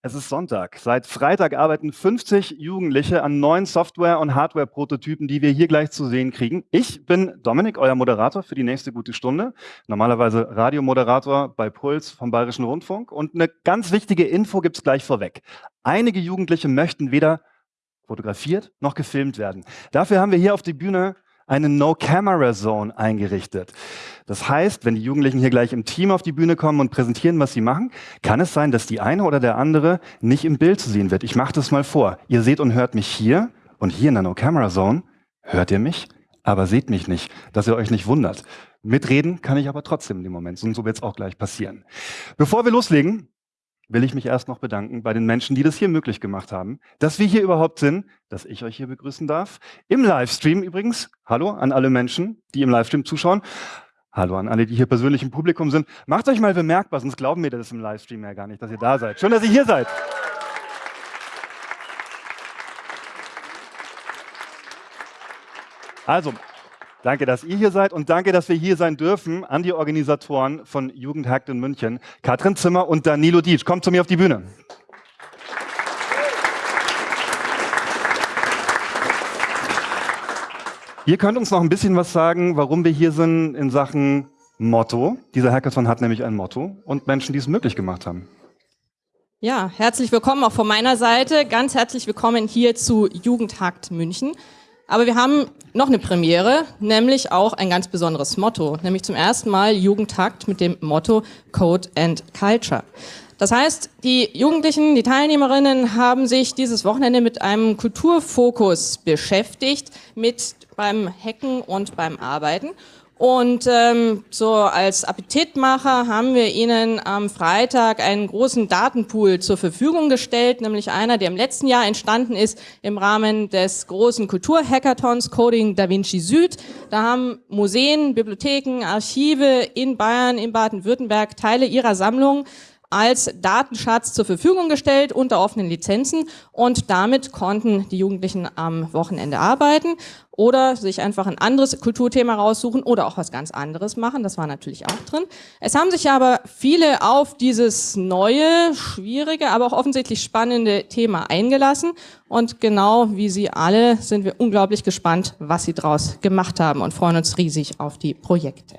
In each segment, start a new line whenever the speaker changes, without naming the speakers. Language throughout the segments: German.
Es ist Sonntag. Seit Freitag arbeiten 50 Jugendliche an neuen Software- und Hardware-Prototypen, die wir hier gleich zu sehen kriegen. Ich bin Dominik, euer Moderator für die nächste gute Stunde. Normalerweise Radiomoderator bei Puls vom Bayerischen Rundfunk. Und eine ganz wichtige Info gibt's gleich vorweg. Einige Jugendliche möchten weder fotografiert noch gefilmt werden. Dafür haben wir hier auf die Bühne eine No-Camera-Zone eingerichtet. Das heißt, wenn die Jugendlichen hier gleich im Team auf die Bühne kommen und präsentieren, was sie machen, kann es sein, dass die eine oder der andere nicht im Bild zu sehen wird. Ich mache das mal vor. Ihr seht und hört mich hier und hier in der No-Camera-Zone hört ihr mich, aber seht mich nicht, dass ihr euch nicht wundert. Mitreden kann ich aber trotzdem in dem Moment und so wird es auch gleich passieren. Bevor wir loslegen, will ich mich erst noch bedanken bei den Menschen, die das hier möglich gemacht haben, dass wir hier überhaupt sind, dass ich euch hier begrüßen darf. Im Livestream übrigens, hallo an alle Menschen, die im Livestream zuschauen. Hallo an alle, die hier persönlich im Publikum sind. Macht euch mal bemerkbar, sonst glauben wir das im Livestream ja gar nicht, dass ihr da seid. Schön, dass ihr hier seid. Also, Danke, dass ihr hier seid und danke, dass wir hier sein dürfen an die Organisatoren von Jugendhakt in München, Katrin Zimmer und Danilo Dietsch. Kommt zu mir auf die Bühne. Ihr könnt uns noch ein bisschen was sagen, warum wir hier sind in Sachen Motto. Dieser Hackathon hat nämlich ein Motto und Menschen, die es möglich gemacht haben.
Ja, herzlich willkommen auch von meiner Seite. Ganz herzlich willkommen hier zu Jugendhakt München. Aber wir haben noch eine Premiere, nämlich auch ein ganz besonderes Motto, nämlich zum ersten Mal Jugendtakt mit dem Motto Code and Culture. Das heißt, die Jugendlichen, die Teilnehmerinnen haben sich dieses Wochenende mit einem Kulturfokus beschäftigt, mit beim Hacken und beim Arbeiten. Und ähm, so als Appetitmacher haben wir Ihnen am Freitag einen großen Datenpool zur Verfügung gestellt, nämlich einer, der im letzten Jahr entstanden ist im Rahmen des großen Kulturhackathons Coding Da Vinci Süd. Da haben Museen, Bibliotheken, Archive in Bayern, in Baden-Württemberg Teile ihrer Sammlung als Datenschatz zur Verfügung gestellt unter offenen Lizenzen und damit konnten die Jugendlichen am Wochenende arbeiten oder sich einfach ein anderes Kulturthema raussuchen oder auch was ganz anderes machen. Das war natürlich auch drin. Es haben sich aber viele auf dieses neue, schwierige, aber auch offensichtlich spannende Thema eingelassen und genau wie Sie alle sind wir unglaublich gespannt, was Sie daraus gemacht haben und freuen uns riesig auf die Projekte.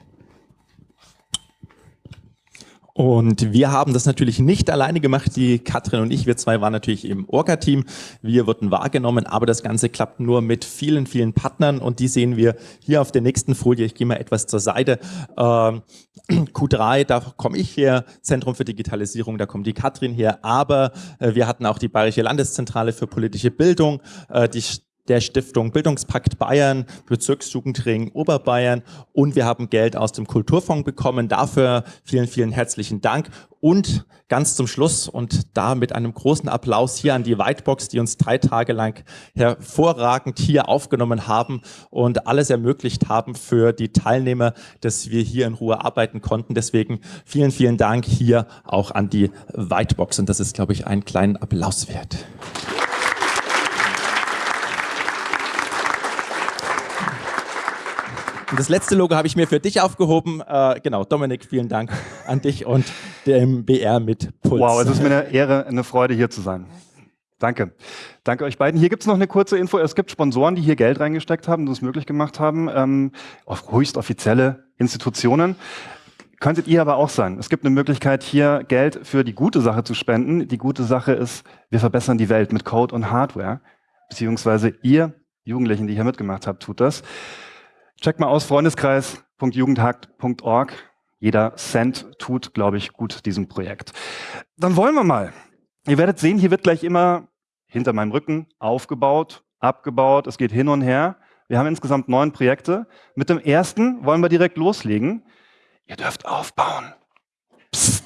Und wir haben das natürlich nicht alleine gemacht, die Katrin und ich, wir zwei waren natürlich im Orga-Team, wir wurden wahrgenommen, aber das Ganze klappt nur mit vielen, vielen Partnern und die sehen wir hier auf der nächsten Folie, ich gehe mal etwas zur Seite, ähm, Q3, da komme ich her, Zentrum für Digitalisierung, da kommt die Katrin her, aber äh, wir hatten auch die Bayerische Landeszentrale für politische Bildung, äh, die der Stiftung Bildungspakt Bayern, Bezirksjugendring Oberbayern und wir haben Geld aus dem Kulturfonds bekommen. Dafür vielen, vielen herzlichen Dank. Und ganz zum Schluss und da mit einem großen Applaus hier an die Whitebox, die uns drei Tage lang hervorragend hier aufgenommen haben und alles ermöglicht haben für die Teilnehmer, dass wir hier in Ruhe arbeiten konnten. Deswegen vielen, vielen Dank hier auch an die Whitebox und das ist, glaube ich, einen kleinen Applaus wert. Und das letzte Logo habe ich mir für dich aufgehoben. Äh, genau, Dominik, vielen Dank an dich und dem BR mit Puls.
Wow, es ist mir eine Ehre, eine Freude hier zu sein. Danke. Danke euch beiden. Hier gibt es noch eine kurze Info. Es gibt Sponsoren, die hier Geld reingesteckt haben, die es möglich gemacht haben, ähm, auf höchst offizielle Institutionen. Könntet ihr aber auch sein. Es gibt eine Möglichkeit, hier Geld für die gute Sache zu spenden. Die gute Sache ist, wir verbessern die Welt mit Code und Hardware. Beziehungsweise ihr Jugendlichen, die hier mitgemacht habt, tut das. Check mal aus, freundeskreis.jugendhakt.org. Jeder Cent tut, glaube ich, gut diesem Projekt. Dann wollen wir mal. Ihr werdet sehen, hier wird gleich immer hinter meinem Rücken aufgebaut, abgebaut. Es geht hin und her. Wir haben insgesamt neun Projekte. Mit dem ersten wollen wir direkt loslegen. Ihr dürft aufbauen. Psst.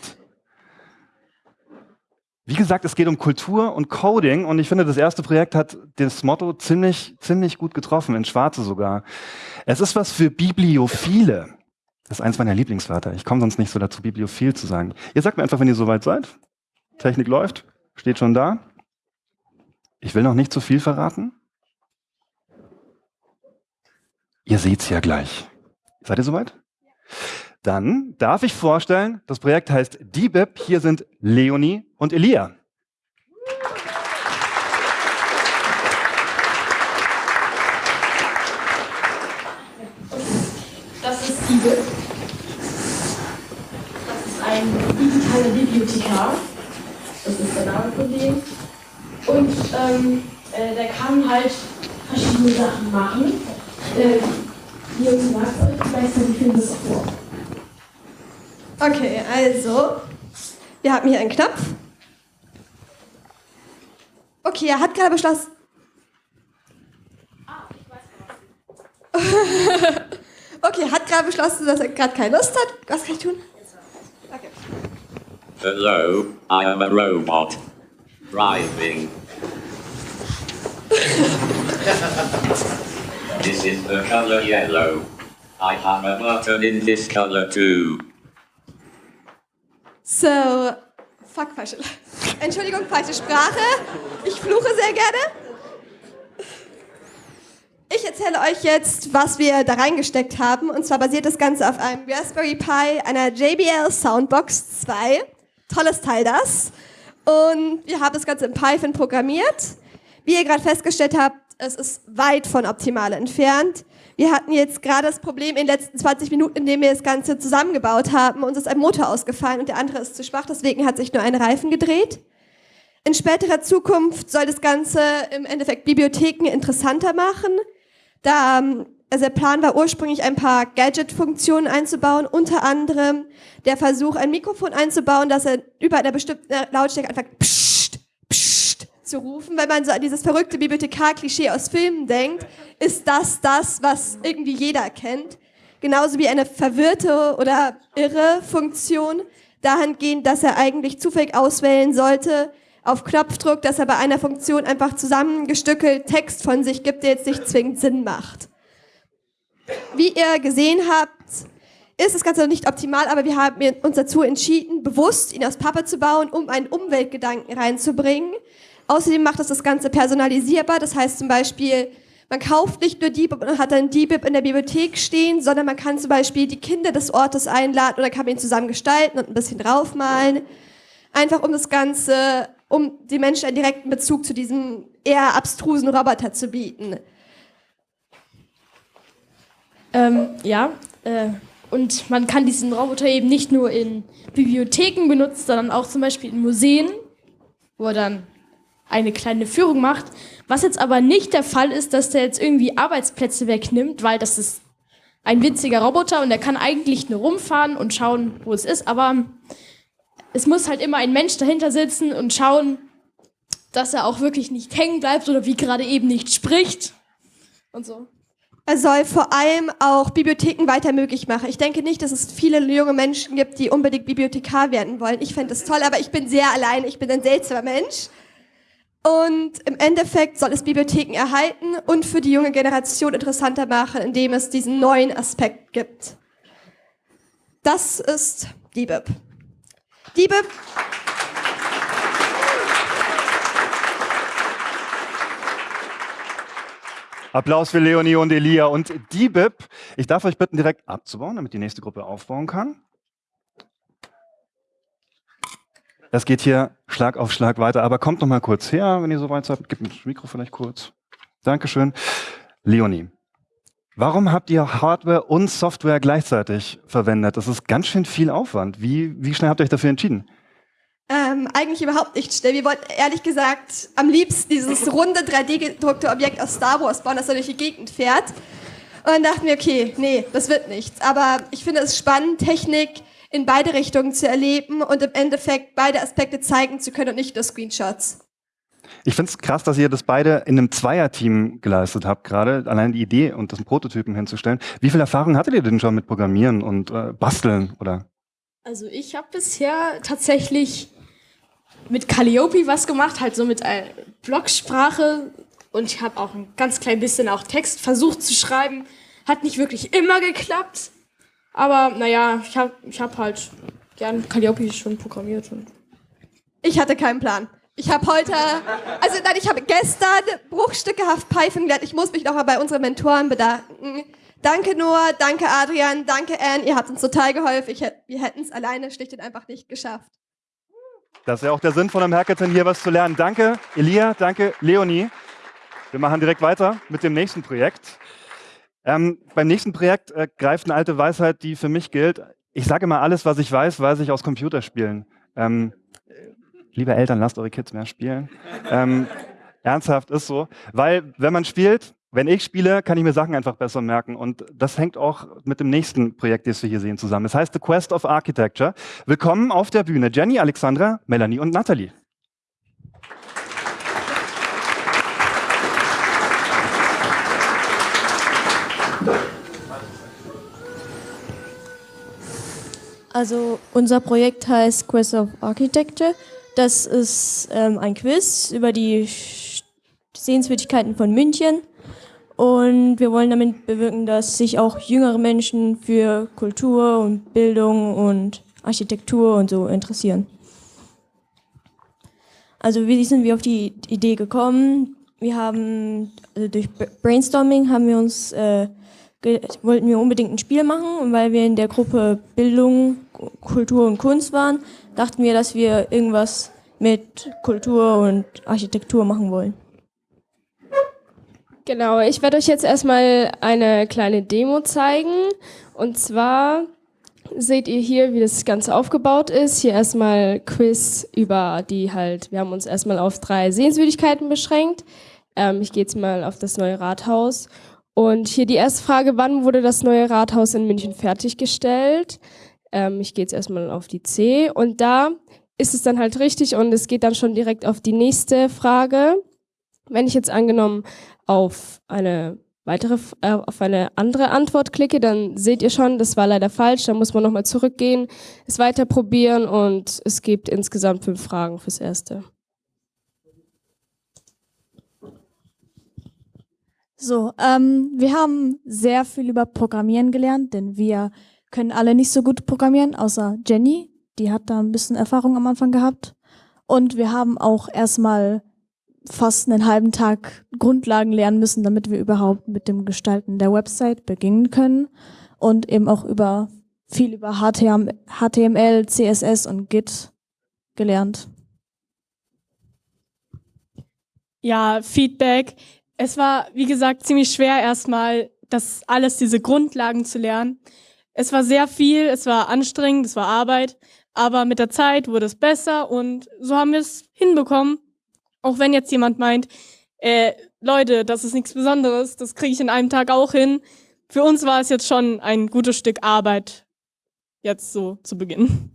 Wie gesagt, es geht um Kultur und Coding und ich finde, das erste Projekt hat das Motto ziemlich, ziemlich gut getroffen, in Schwarze sogar. Es ist was für Bibliophile. Das ist eins meiner Lieblingswörter. Ich komme sonst nicht so dazu, bibliophil zu sagen. Ihr sagt mir einfach, wenn ihr soweit seid. Technik läuft, steht schon da. Ich will noch nicht zu viel verraten. Ihr seht's ja gleich. Seid ihr soweit? Dann darf ich vorstellen, das Projekt heißt DBIP. Hier sind Leonie und Elia.
Das ist DBIP. Das ist ein digitaler Bibliothekar. Das ist der Name von dem. Und ähm, äh, der kann halt verschiedene Sachen machen. Äh, hier zum Beispiel, ich weiß nicht, wie viel das vor.
Okay, also, wir haben hier einen Knopf. Okay, er hat gerade beschlossen. okay, er hat gerade beschlossen, dass er gerade keine Lust hat. Was kann ich tun? Okay.
Hello, I am a robot. Driving. this is the color yellow. I have a button in this color too.
So, fuck, falsche. Entschuldigung, falsche Sprache. Ich fluche sehr gerne. Ich erzähle euch jetzt, was wir da reingesteckt haben. Und zwar basiert das Ganze auf einem Raspberry Pi, einer JBL Soundbox 2. Tolles Teil das. Und wir haben das Ganze in Python programmiert. Wie ihr gerade festgestellt habt, es ist weit von optimal entfernt. Wir hatten jetzt gerade das Problem in den letzten 20 Minuten, in dem wir das Ganze zusammengebaut haben. Uns ist ein Motor ausgefallen und der andere ist zu schwach, deswegen hat sich nur ein Reifen gedreht. In späterer Zukunft soll das Ganze im Endeffekt Bibliotheken interessanter machen. Da, ähm, also der Plan war ursprünglich ein paar Gadget-Funktionen einzubauen, unter anderem der Versuch, ein Mikrofon einzubauen, dass er über einer bestimmten Lautstärke einfach pssst zu rufen. Wenn man so an dieses verrückte Bibliothekar-Klischee aus Filmen denkt, ist das das, was irgendwie jeder kennt. Genauso wie eine verwirrte oder irre Funktion, dahingehend, dass er eigentlich zufällig auswählen sollte, auf Knopfdruck, dass er bei einer Funktion einfach zusammengestückelt Text von sich gibt, der jetzt nicht zwingend Sinn macht. Wie ihr gesehen habt, ist das Ganze noch nicht optimal, aber wir haben uns dazu entschieden, bewusst ihn aus Pappe zu bauen, um einen Umweltgedanken reinzubringen. Außerdem macht es das Ganze personalisierbar, das heißt zum Beispiel, man kauft nicht nur DBIP und hat dann DBIP in der Bibliothek stehen, sondern man kann zum Beispiel die Kinder des Ortes einladen oder kann ihn zusammen gestalten und ein bisschen draufmalen. Einfach um das Ganze um den Menschen einen direkten Bezug zu diesem eher abstrusen Roboter zu bieten.
Ähm, ja, äh, und man kann diesen Roboter eben nicht nur in Bibliotheken benutzen, sondern auch zum Beispiel in Museen, wo er dann eine kleine Führung macht. Was jetzt aber nicht der Fall ist, dass der jetzt irgendwie Arbeitsplätze wegnimmt, weil das ist ein winziger Roboter und der kann eigentlich nur rumfahren und schauen, wo es ist, aber es muss halt immer ein Mensch dahinter sitzen und schauen, dass er auch wirklich nicht hängen bleibt oder wie gerade eben nicht spricht und so.
Er soll vor allem auch Bibliotheken weiter möglich machen. Ich denke nicht, dass es viele junge Menschen gibt, die unbedingt Bibliothekar werden wollen. Ich fände das toll, aber ich bin sehr allein. Ich bin ein seltsamer Mensch. Und im Endeffekt soll es Bibliotheken erhalten und für die junge Generation interessanter machen, indem es diesen neuen Aspekt gibt. Das ist DBIP. Liebe
Applaus für Leonie und Elia und die BIP. Ich darf euch bitten, direkt abzubauen, damit die nächste Gruppe aufbauen kann. Das geht hier Schlag auf Schlag weiter, aber kommt noch mal kurz her, wenn ihr soweit seid. Gib mir das Mikro vielleicht kurz. Dankeschön. Leonie, Warum habt ihr Hardware und Software gleichzeitig verwendet? Das ist ganz schön viel Aufwand. Wie, wie schnell habt ihr euch dafür entschieden?
Ähm, eigentlich überhaupt nicht schnell. Wir wollten ehrlich gesagt am liebsten dieses runde 3D-gedruckte Objekt aus Star Wars bauen, das da durch die Gegend fährt. Und dann dachten wir, okay, nee, das wird nichts. Aber ich finde es spannend, Technik in beide Richtungen zu erleben und im Endeffekt beide Aspekte zeigen zu können und nicht nur Screenshots.
Ich finde es krass, dass ihr das beide in einem Zweierteam geleistet habt, gerade allein die Idee und das Prototypen hinzustellen. Wie viel Erfahrung hattet ihr denn schon mit Programmieren und äh, Basteln oder?
Also ich habe bisher tatsächlich mit Calliope was gemacht, halt so mit äh, Blocksprache und ich habe auch ein ganz klein bisschen auch Text versucht zu schreiben. Hat nicht wirklich immer geklappt, aber naja, ich habe ich hab halt gern Calliope schon programmiert. Und
ich hatte keinen Plan. Ich habe heute, also nein, ich habe gestern bruchstückehaft Python gelernt. Ich muss mich nochmal bei unseren Mentoren bedanken. Danke Noah, danke Adrian, danke Anne, ihr habt uns total geholfen. Ich, wir hätten es alleine schlicht und einfach nicht geschafft.
Das ist ja auch der Sinn von einem Hackathon, hier was zu lernen. Danke Elia, danke Leonie. Wir machen direkt weiter mit dem nächsten Projekt. Ähm, beim nächsten Projekt äh, greift eine alte Weisheit, die für mich gilt. Ich sage immer, alles, was ich weiß, weiß ich aus Computerspielen. Ähm, liebe Eltern, lasst eure Kids mehr spielen. ähm, ernsthaft ist so. Weil, wenn man spielt, wenn ich spiele, kann ich mir Sachen einfach besser merken. Und das hängt auch mit dem nächsten Projekt, das wir hier sehen, zusammen. Das heißt The Quest of Architecture. Willkommen auf der Bühne Jenny, Alexandra, Melanie und Natalie.
Also unser Projekt heißt Quest of Architecture. Das ist ähm, ein Quiz über die Sehenswürdigkeiten von München. Und wir wollen damit bewirken, dass sich auch jüngere Menschen für Kultur und Bildung und Architektur und so interessieren. Also wie sind wir auf die Idee gekommen? Wir haben also durch Brainstorming haben wir uns äh, wollten wir unbedingt ein Spiel machen und weil wir in der Gruppe Bildung, Kultur und Kunst waren, dachten wir, dass wir irgendwas mit Kultur und Architektur machen wollen.
Genau, ich werde euch jetzt erstmal eine kleine Demo zeigen. Und zwar seht ihr hier, wie das Ganze aufgebaut ist. Hier erstmal Quiz über die halt, wir haben uns erstmal auf drei Sehenswürdigkeiten beschränkt. Ähm, ich gehe jetzt mal auf das neue Rathaus. Und hier die erste Frage, wann wurde das neue Rathaus in München fertiggestellt? Ähm, ich gehe jetzt erstmal auf die C. Und da ist es dann halt richtig und es geht dann schon direkt auf die nächste Frage. Wenn ich jetzt angenommen auf eine weitere, äh, auf eine andere Antwort klicke, dann seht ihr schon, das war leider falsch. Da muss man nochmal zurückgehen, es weiter probieren und es gibt insgesamt fünf Fragen fürs Erste.
So, ähm, wir haben sehr viel über Programmieren gelernt, denn wir können alle nicht so gut programmieren, außer Jenny. Die hat da ein bisschen Erfahrung am Anfang gehabt. Und wir haben auch erstmal fast einen halben Tag Grundlagen lernen müssen, damit wir überhaupt mit dem Gestalten der Website beginnen können und eben auch über viel über HTML, CSS und Git gelernt.
Ja, Feedback. Es war, wie gesagt, ziemlich schwer erstmal, das alles, diese Grundlagen zu lernen. Es war sehr viel, es war anstrengend, es war Arbeit, aber mit der Zeit wurde es besser und so haben wir es hinbekommen. Auch wenn jetzt jemand meint, äh, Leute, das ist nichts Besonderes, das kriege ich in einem Tag auch hin. Für uns war es jetzt schon ein gutes Stück Arbeit, jetzt so zu beginnen.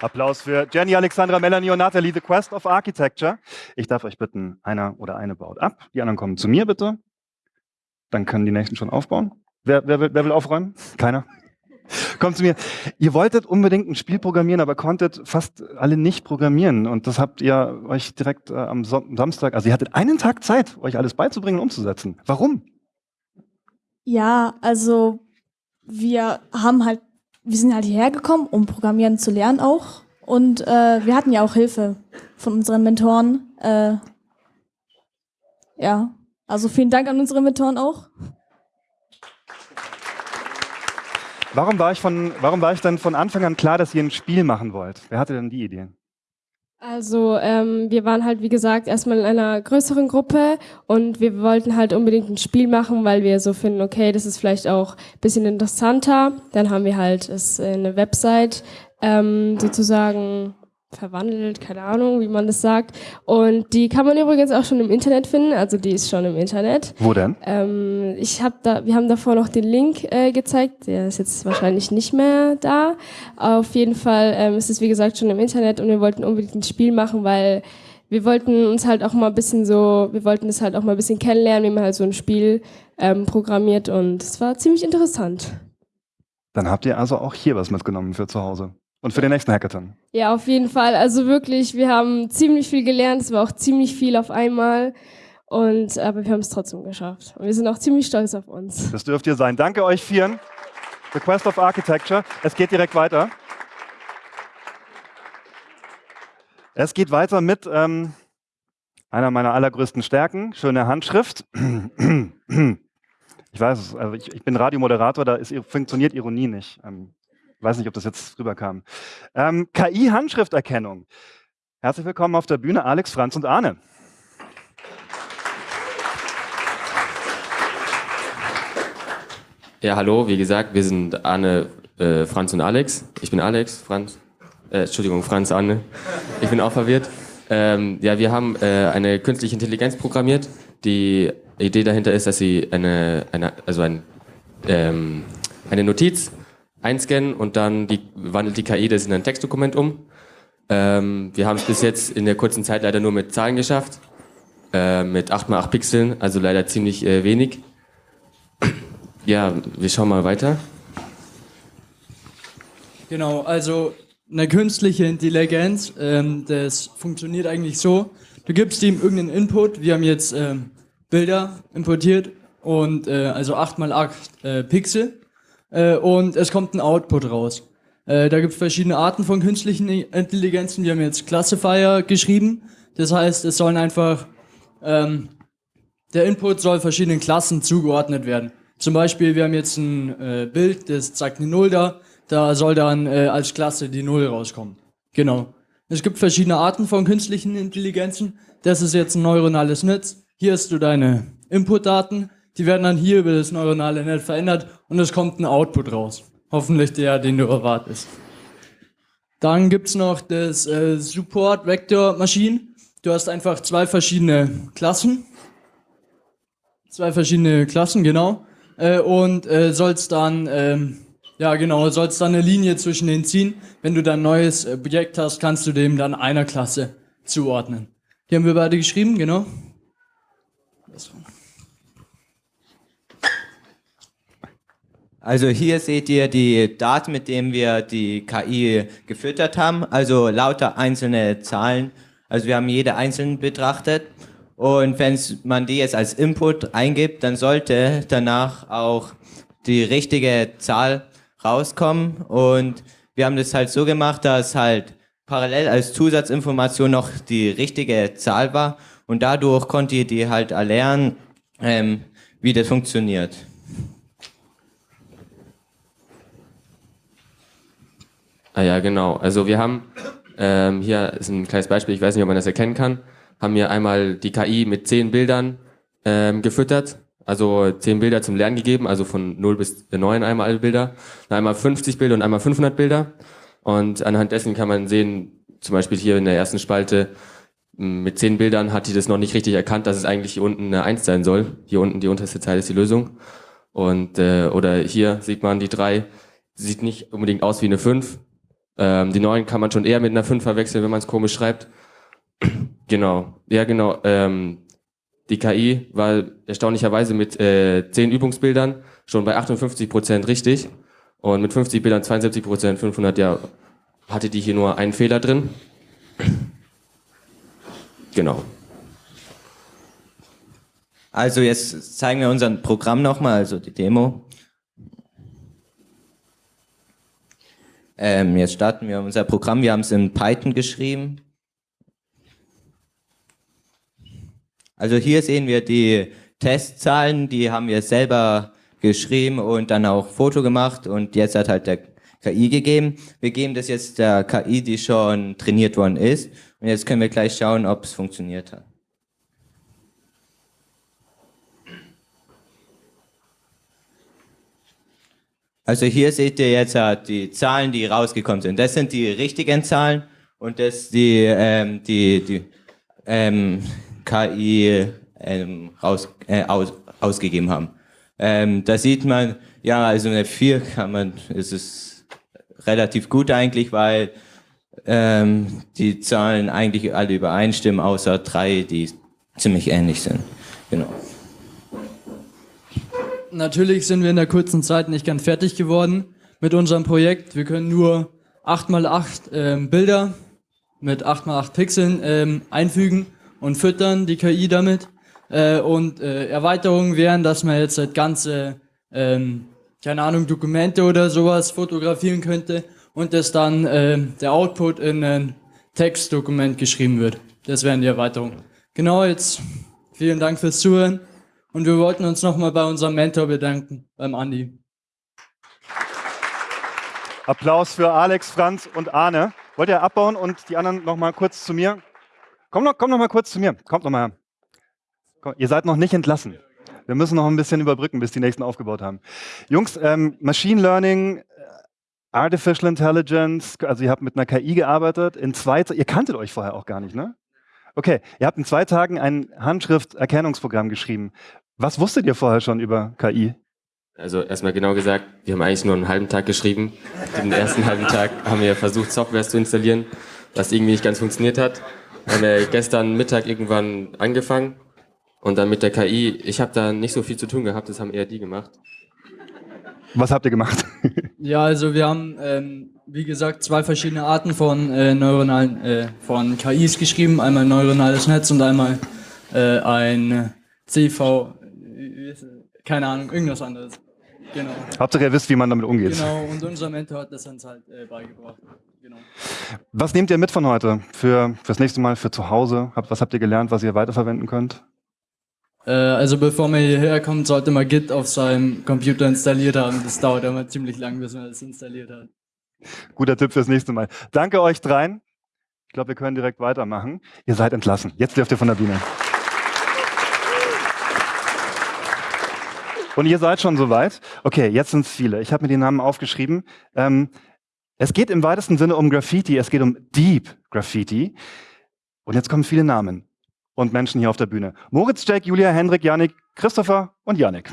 Applaus für Jenny, Alexandra, Melanie und Nathalie, The Quest of Architecture. Ich darf euch bitten, einer oder eine baut ab. Die anderen kommen zu mir bitte. Dann können die nächsten schon aufbauen. Wer, wer, will, wer will aufräumen? Keiner? Kommt zu mir. Ihr wolltet unbedingt ein Spiel programmieren, aber konntet fast alle nicht programmieren. Und das habt ihr euch direkt äh, am Samstag, also ihr hattet einen Tag Zeit, euch alles beizubringen und umzusetzen. Warum?
Ja, also wir haben halt wir sind halt hierher gekommen, um Programmieren zu lernen auch. Und äh, wir hatten ja auch Hilfe von unseren Mentoren. Äh, ja, also vielen Dank an unsere Mentoren auch.
Warum war, ich von, warum war ich dann von Anfang an klar, dass ihr ein Spiel machen wollt? Wer hatte denn die Idee?
Also ähm, wir waren halt, wie gesagt, erstmal in einer größeren Gruppe und wir wollten halt unbedingt ein Spiel machen, weil wir so finden, okay, das ist vielleicht auch ein bisschen interessanter. Dann haben wir halt es in eine Website ähm, sozusagen verwandelt, keine Ahnung, wie man das sagt. Und die kann man übrigens auch schon im Internet finden, also die ist schon im Internet.
Wo denn?
Ähm, ich habe da, wir haben davor noch den Link äh, gezeigt, der ist jetzt wahrscheinlich nicht mehr da. Auf jeden Fall ähm, ist es wie gesagt schon im Internet und wir wollten unbedingt ein Spiel machen, weil wir wollten uns halt auch mal ein bisschen so, wir wollten es halt auch mal ein bisschen kennenlernen, wie man halt so ein Spiel ähm, programmiert und es war ziemlich interessant.
Dann habt ihr also auch hier was mitgenommen für zu Hause. Und für den nächsten Hackathon.
Ja, auf jeden Fall. Also wirklich, wir haben ziemlich viel gelernt. Es war auch ziemlich viel auf einmal. Und, aber wir haben es trotzdem geschafft. Und wir sind auch ziemlich stolz auf uns.
Das dürft ihr sein. Danke euch vieren. The Quest of Architecture. Es geht direkt weiter. Es geht weiter mit ähm, einer meiner allergrößten Stärken, schöne Handschrift. Ich weiß es, also ich, ich bin Radiomoderator, da ist, funktioniert Ironie nicht. Ähm, weiß nicht, ob das jetzt rüberkam. Ähm, KI-Handschrifterkennung. Herzlich willkommen auf der Bühne, Alex, Franz und Arne.
Ja, hallo, wie gesagt, wir sind Arne, äh, Franz und Alex. Ich bin Alex, Franz, äh, Entschuldigung, Franz, Arne. Ich bin auch verwirrt. Ähm, ja, wir haben äh, eine künstliche Intelligenz programmiert. Die Idee dahinter ist, dass sie eine, eine also ein, ähm, eine Notiz einscannen und dann die, wandelt die KI das in ein Textdokument um. Ähm, wir haben es bis jetzt in der kurzen Zeit leider nur mit Zahlen geschafft, äh, mit 8x8 Pixeln, also leider ziemlich äh, wenig. Ja, wir schauen mal weiter.
Genau, also eine künstliche Intelligenz, ähm, das funktioniert eigentlich so, du gibst ihm irgendeinen Input, wir haben jetzt ähm, Bilder importiert und äh, also 8x8 äh, Pixel äh, und es kommt ein Output raus. Äh, da gibt es verschiedene Arten von künstlichen Intelligenzen, wir haben jetzt Classifier geschrieben, das heißt, es sollen einfach, ähm, der Input soll verschiedenen Klassen zugeordnet werden. Zum Beispiel, wir haben jetzt ein äh, Bild, das zeigt eine Null da, da soll dann äh, als Klasse die Null rauskommen. Genau. Es gibt verschiedene Arten von künstlichen Intelligenzen. Das ist jetzt ein neuronales Netz. Hier hast du deine Inputdaten. Die werden dann hier über das neuronale Netz verändert und es kommt ein Output raus. Hoffentlich der, den du erwartest. Dann gibt's noch das äh, Support Vector Machine. Du hast einfach zwei verschiedene Klassen. Zwei verschiedene Klassen, genau. Äh, und äh, sollst dann ähm, ja, genau. Sollst dann eine Linie zwischen denen ziehen. Wenn du dann ein neues äh, Projekt hast, kannst du dem dann einer Klasse zuordnen. Die haben wir beide geschrieben, genau.
Also hier seht ihr die Daten, mit denen wir die KI gefüttert haben. Also lauter einzelne Zahlen. Also wir haben jede einzeln betrachtet. Und wenn man die jetzt als Input eingibt, dann sollte danach auch die richtige Zahl rauskommen. Und wir haben das halt so gemacht, dass halt parallel als Zusatzinformation noch die richtige Zahl war. Und dadurch konnte ihr die halt erlernen, ähm, wie das funktioniert.
Ah ja, genau. Also wir haben, ähm, hier ist ein kleines Beispiel, ich weiß nicht, ob man das erkennen kann, haben wir einmal die KI mit zehn Bildern ähm, gefüttert also zehn Bilder zum Lernen gegeben, also von 0 bis 9 einmal alle Bilder, dann einmal 50 Bilder und einmal 500 Bilder. Und anhand dessen kann man sehen, zum Beispiel hier in der ersten Spalte, mit zehn Bildern hat die das noch nicht richtig erkannt, dass es eigentlich hier unten eine 1 sein soll. Hier unten die unterste Zeile ist die Lösung. Und äh, oder hier sieht man die 3, sieht nicht unbedingt aus wie eine 5. Ähm, die 9 kann man schon eher mit einer 5 verwechseln, wenn man es komisch schreibt. genau. Ja, genau. Ähm, die KI war erstaunlicherweise mit äh, 10 Übungsbildern schon bei 58 Prozent richtig und mit 50 Bildern 72 Prozent, 500, ja, hatte die hier nur einen Fehler drin. Genau.
Also jetzt zeigen wir unser Programm nochmal, also die Demo. Ähm, jetzt starten wir unser Programm. Wir haben es in Python geschrieben. Also hier sehen wir die Testzahlen, die haben wir selber geschrieben und dann auch Foto gemacht und jetzt hat halt der KI gegeben. Wir geben das jetzt der KI, die schon trainiert worden ist und jetzt können wir gleich schauen, ob es funktioniert hat. Also hier seht ihr jetzt die Zahlen, die rausgekommen sind. Das sind die richtigen Zahlen und das die, ähm, die, die ähm, KI ähm, raus, äh, aus, ausgegeben haben. Ähm, da sieht man, ja, also eine 4 kann man, ist es relativ gut eigentlich, weil ähm, die Zahlen eigentlich alle übereinstimmen, außer drei, die ziemlich ähnlich sind. Genau.
Natürlich sind wir in der kurzen Zeit nicht ganz fertig geworden mit unserem Projekt. Wir können nur 8x8 ähm, Bilder mit 8x8 Pixeln ähm, einfügen und füttern die KI damit. Äh, und äh, Erweiterungen wären, dass man jetzt halt ganze, ähm, keine Ahnung, Dokumente oder sowas fotografieren könnte und dass dann äh, der Output in ein Textdokument geschrieben wird. Das wären die Erweiterungen. Genau, jetzt vielen Dank fürs Zuhören und wir wollten uns nochmal bei unserem Mentor bedanken, beim Andi.
Applaus für Alex, Franz und Arne. Wollt ihr abbauen und die anderen nochmal kurz zu mir? Komm noch, komm noch mal kurz zu mir. Kommt noch mal. Komm, ihr seid noch nicht entlassen. Wir müssen noch ein bisschen überbrücken, bis die nächsten aufgebaut haben. Jungs, ähm, Machine Learning, äh, Artificial Intelligence, also ihr habt mit einer KI gearbeitet. In zwei, ihr kanntet euch vorher auch gar nicht, ne? Okay, ihr habt in zwei Tagen ein Handschrifterkennungsprogramm geschrieben. Was wusstet ihr vorher schon über KI?
Also erstmal genau gesagt, wir haben eigentlich nur einen halben Tag geschrieben. Den ersten halben Tag haben wir versucht, Software zu installieren, was irgendwie nicht ganz funktioniert hat. Haben wir gestern Mittag irgendwann angefangen und dann mit der KI. Ich habe da nicht so viel zu tun gehabt, das haben eher die gemacht.
Was habt ihr gemacht?
Ja, also wir haben, ähm, wie gesagt, zwei verschiedene Arten von äh, neuronalen, äh, von KIs geschrieben. Einmal neuronales Netz und einmal äh, ein CV, keine Ahnung, irgendwas anderes. Genau.
Hauptsache ihr wisst, wie man damit umgeht.
Genau, und unser Mentor hat das uns halt äh, beigebracht. Genau.
Was nehmt ihr mit von heute für fürs nächste Mal, für zu Hause? Habt, was habt ihr gelernt, was ihr weiterverwenden könnt?
Äh, also bevor man hierher kommt, sollte man Git auf seinem Computer installiert haben. Das dauert immer ziemlich lang, bis man das installiert hat.
Guter Tipp fürs nächste Mal. Danke euch dreien. Ich glaube, wir können direkt weitermachen. Ihr seid entlassen. Jetzt dürft ihr von der Bühne. Und ihr seid schon soweit? Okay, jetzt sind es viele. Ich habe mir die Namen aufgeschrieben. Ähm, es geht im weitesten Sinne um Graffiti. Es geht um Deep Graffiti. Und jetzt kommen viele Namen und Menschen hier auf der Bühne. Moritz, Jack, Julia, Hendrik, Janik, Christopher und Janik.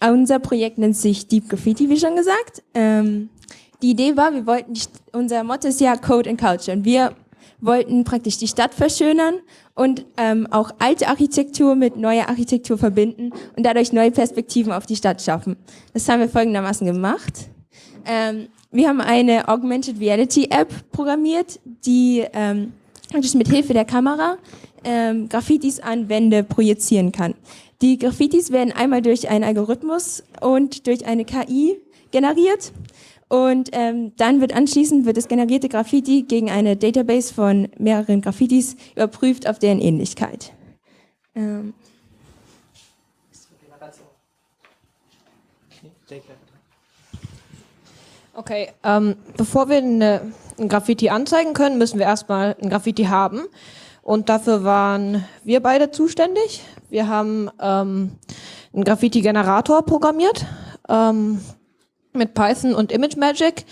Unser Projekt nennt sich Deep Graffiti, wie schon gesagt. Ähm, die Idee war, wir wollten, die, unser Motto ist ja Code and Culture. Und wir wollten praktisch die Stadt verschönern und ähm, auch alte Architektur mit neuer Architektur verbinden und dadurch neue Perspektiven auf die Stadt schaffen. Das haben wir folgendermaßen gemacht. Ähm, wir haben eine Augmented Reality App programmiert, die ähm, praktisch mit Hilfe der Kamera ähm, Graffitis an Wände projizieren kann. Die Graffitis werden einmal durch einen Algorithmus und durch eine KI generiert und ähm, dann wird anschließend wird das generierte Graffiti gegen eine Database von mehreren Graffitis überprüft auf deren Ähnlichkeit. Ähm.
Okay, ähm, bevor wir eine, ein Graffiti anzeigen können, müssen wir erstmal ein Graffiti haben. Und dafür waren wir beide zuständig. Wir haben ähm, einen Graffiti-Generator programmiert. Ähm, mit Python und ImageMagick.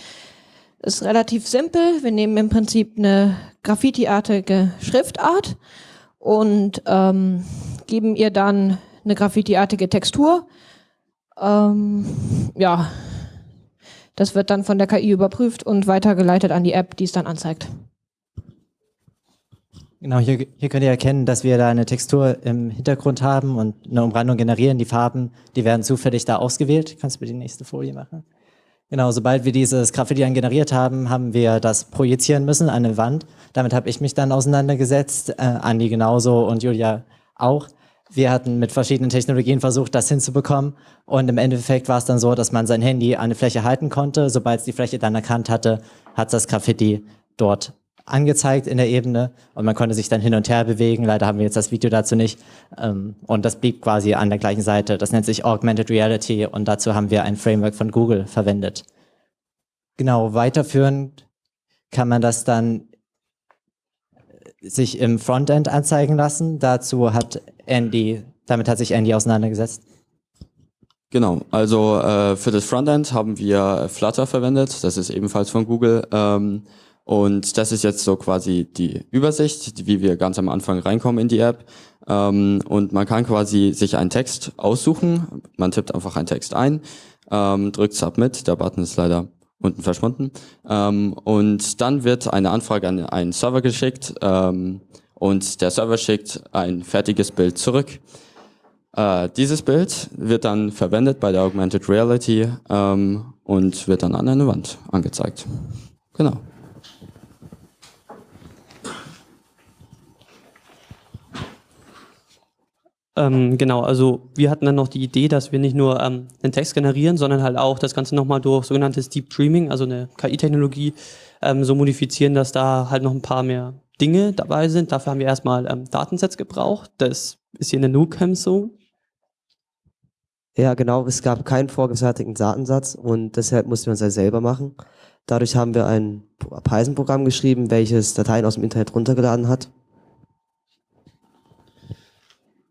Ist relativ simpel. Wir nehmen im Prinzip eine Graffiti-artige Schriftart und ähm, geben ihr dann eine Graffiti-artige Textur. Ähm, ja, das wird dann von der KI überprüft und weitergeleitet an die App, die es dann anzeigt.
Genau, hier, hier könnt ihr erkennen, dass wir da eine Textur im Hintergrund haben und eine Umrandung generieren. Die Farben, die werden zufällig da ausgewählt. Kannst du bitte die nächste Folie machen? Genau, sobald wir dieses Graffiti dann generiert haben, haben wir das projizieren müssen an eine Wand. Damit habe ich mich dann auseinandergesetzt, äh, Andi genauso und Julia auch. Wir hatten mit verschiedenen Technologien versucht, das hinzubekommen. Und im Endeffekt war es dann so, dass man sein Handy an eine Fläche halten konnte. Sobald es die Fläche dann erkannt hatte, hat das Graffiti dort angezeigt in der Ebene und man konnte sich dann hin und her bewegen. Leider haben wir jetzt das Video dazu nicht. Ähm, und das blieb quasi an der gleichen Seite. Das nennt sich Augmented Reality und dazu haben wir ein Framework von Google verwendet. Genau, weiterführend kann man das dann sich im Frontend anzeigen lassen. Dazu hat Andy, damit hat sich Andy auseinandergesetzt.
Genau, also äh, für das Frontend haben wir Flutter verwendet, das ist ebenfalls von Google. Ähm, und das ist jetzt so quasi die Übersicht, wie wir ganz am Anfang reinkommen in die App. Ähm, und man kann quasi sich einen Text aussuchen. Man tippt einfach einen Text ein, ähm, drückt Submit, der Button ist leider unten verschwunden. Ähm, und dann wird eine Anfrage an einen Server geschickt ähm, und der Server schickt ein fertiges Bild zurück. Äh, dieses Bild wird dann verwendet bei der Augmented Reality ähm, und wird dann an eine Wand angezeigt. Genau.
Ähm, genau, also wir hatten dann noch die Idee, dass wir nicht nur ähm, einen Text generieren, sondern halt auch das Ganze nochmal durch sogenanntes Deep Dreaming, also eine KI-Technologie, ähm, so modifizieren, dass da halt noch ein paar mehr Dinge dabei sind. Dafür haben wir erstmal ähm, Datensets gebraucht. Das ist hier in der NuCam so.
Ja, genau. Es gab keinen vorgefertigten Datensatz und deshalb mussten wir uns halt selber machen. Dadurch haben wir ein Python-Programm geschrieben, welches Dateien aus dem Internet runtergeladen hat.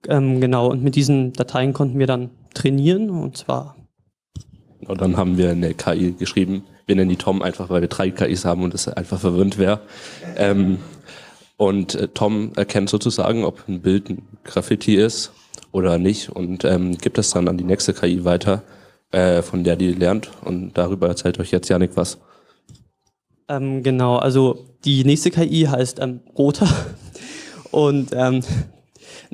Ähm, genau, und mit diesen Dateien konnten wir dann trainieren und zwar.
Und dann haben wir eine KI geschrieben. Wir nennen die Tom einfach, weil wir drei KIs haben und es einfach verwirrend wäre. Ähm, und äh, Tom erkennt sozusagen, ob ein Bild ein Graffiti ist oder nicht und ähm, gibt es dann an die nächste KI weiter, äh, von der die lernt. Und darüber erzählt euch jetzt Janik was.
Ähm, genau, also die nächste KI heißt ähm, Rota. Und ähm,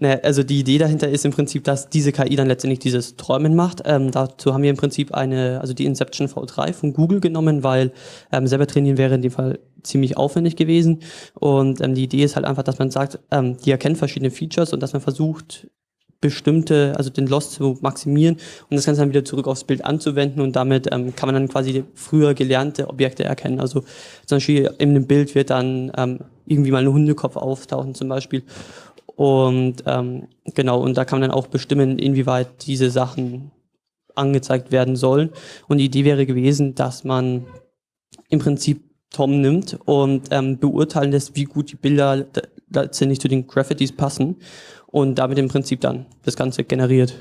ne, also die Idee dahinter ist im Prinzip, dass diese KI dann letztendlich dieses Träumen macht. Ähm, dazu haben wir im Prinzip eine, also die Inception V3 von Google genommen, weil ähm, selber trainieren wäre in dem Fall ziemlich aufwendig gewesen. Und ähm, die Idee ist halt einfach, dass man sagt, ähm, die erkennt verschiedene Features und dass man versucht, bestimmte, also den Loss zu maximieren und das Ganze dann wieder zurück aufs Bild anzuwenden und damit ähm, kann man dann quasi früher gelernte Objekte erkennen. Also zum Beispiel in einem Bild wird dann ähm, irgendwie mal ein Hundekopf auftauchen zum Beispiel und ähm, genau, und da kann man dann auch bestimmen, inwieweit diese Sachen angezeigt werden sollen. Und die Idee wäre gewesen, dass man im Prinzip Tom nimmt und ähm, beurteilen lässt, wie gut die Bilder letztendlich zu den Graffitis passen und damit im Prinzip dann das Ganze generiert.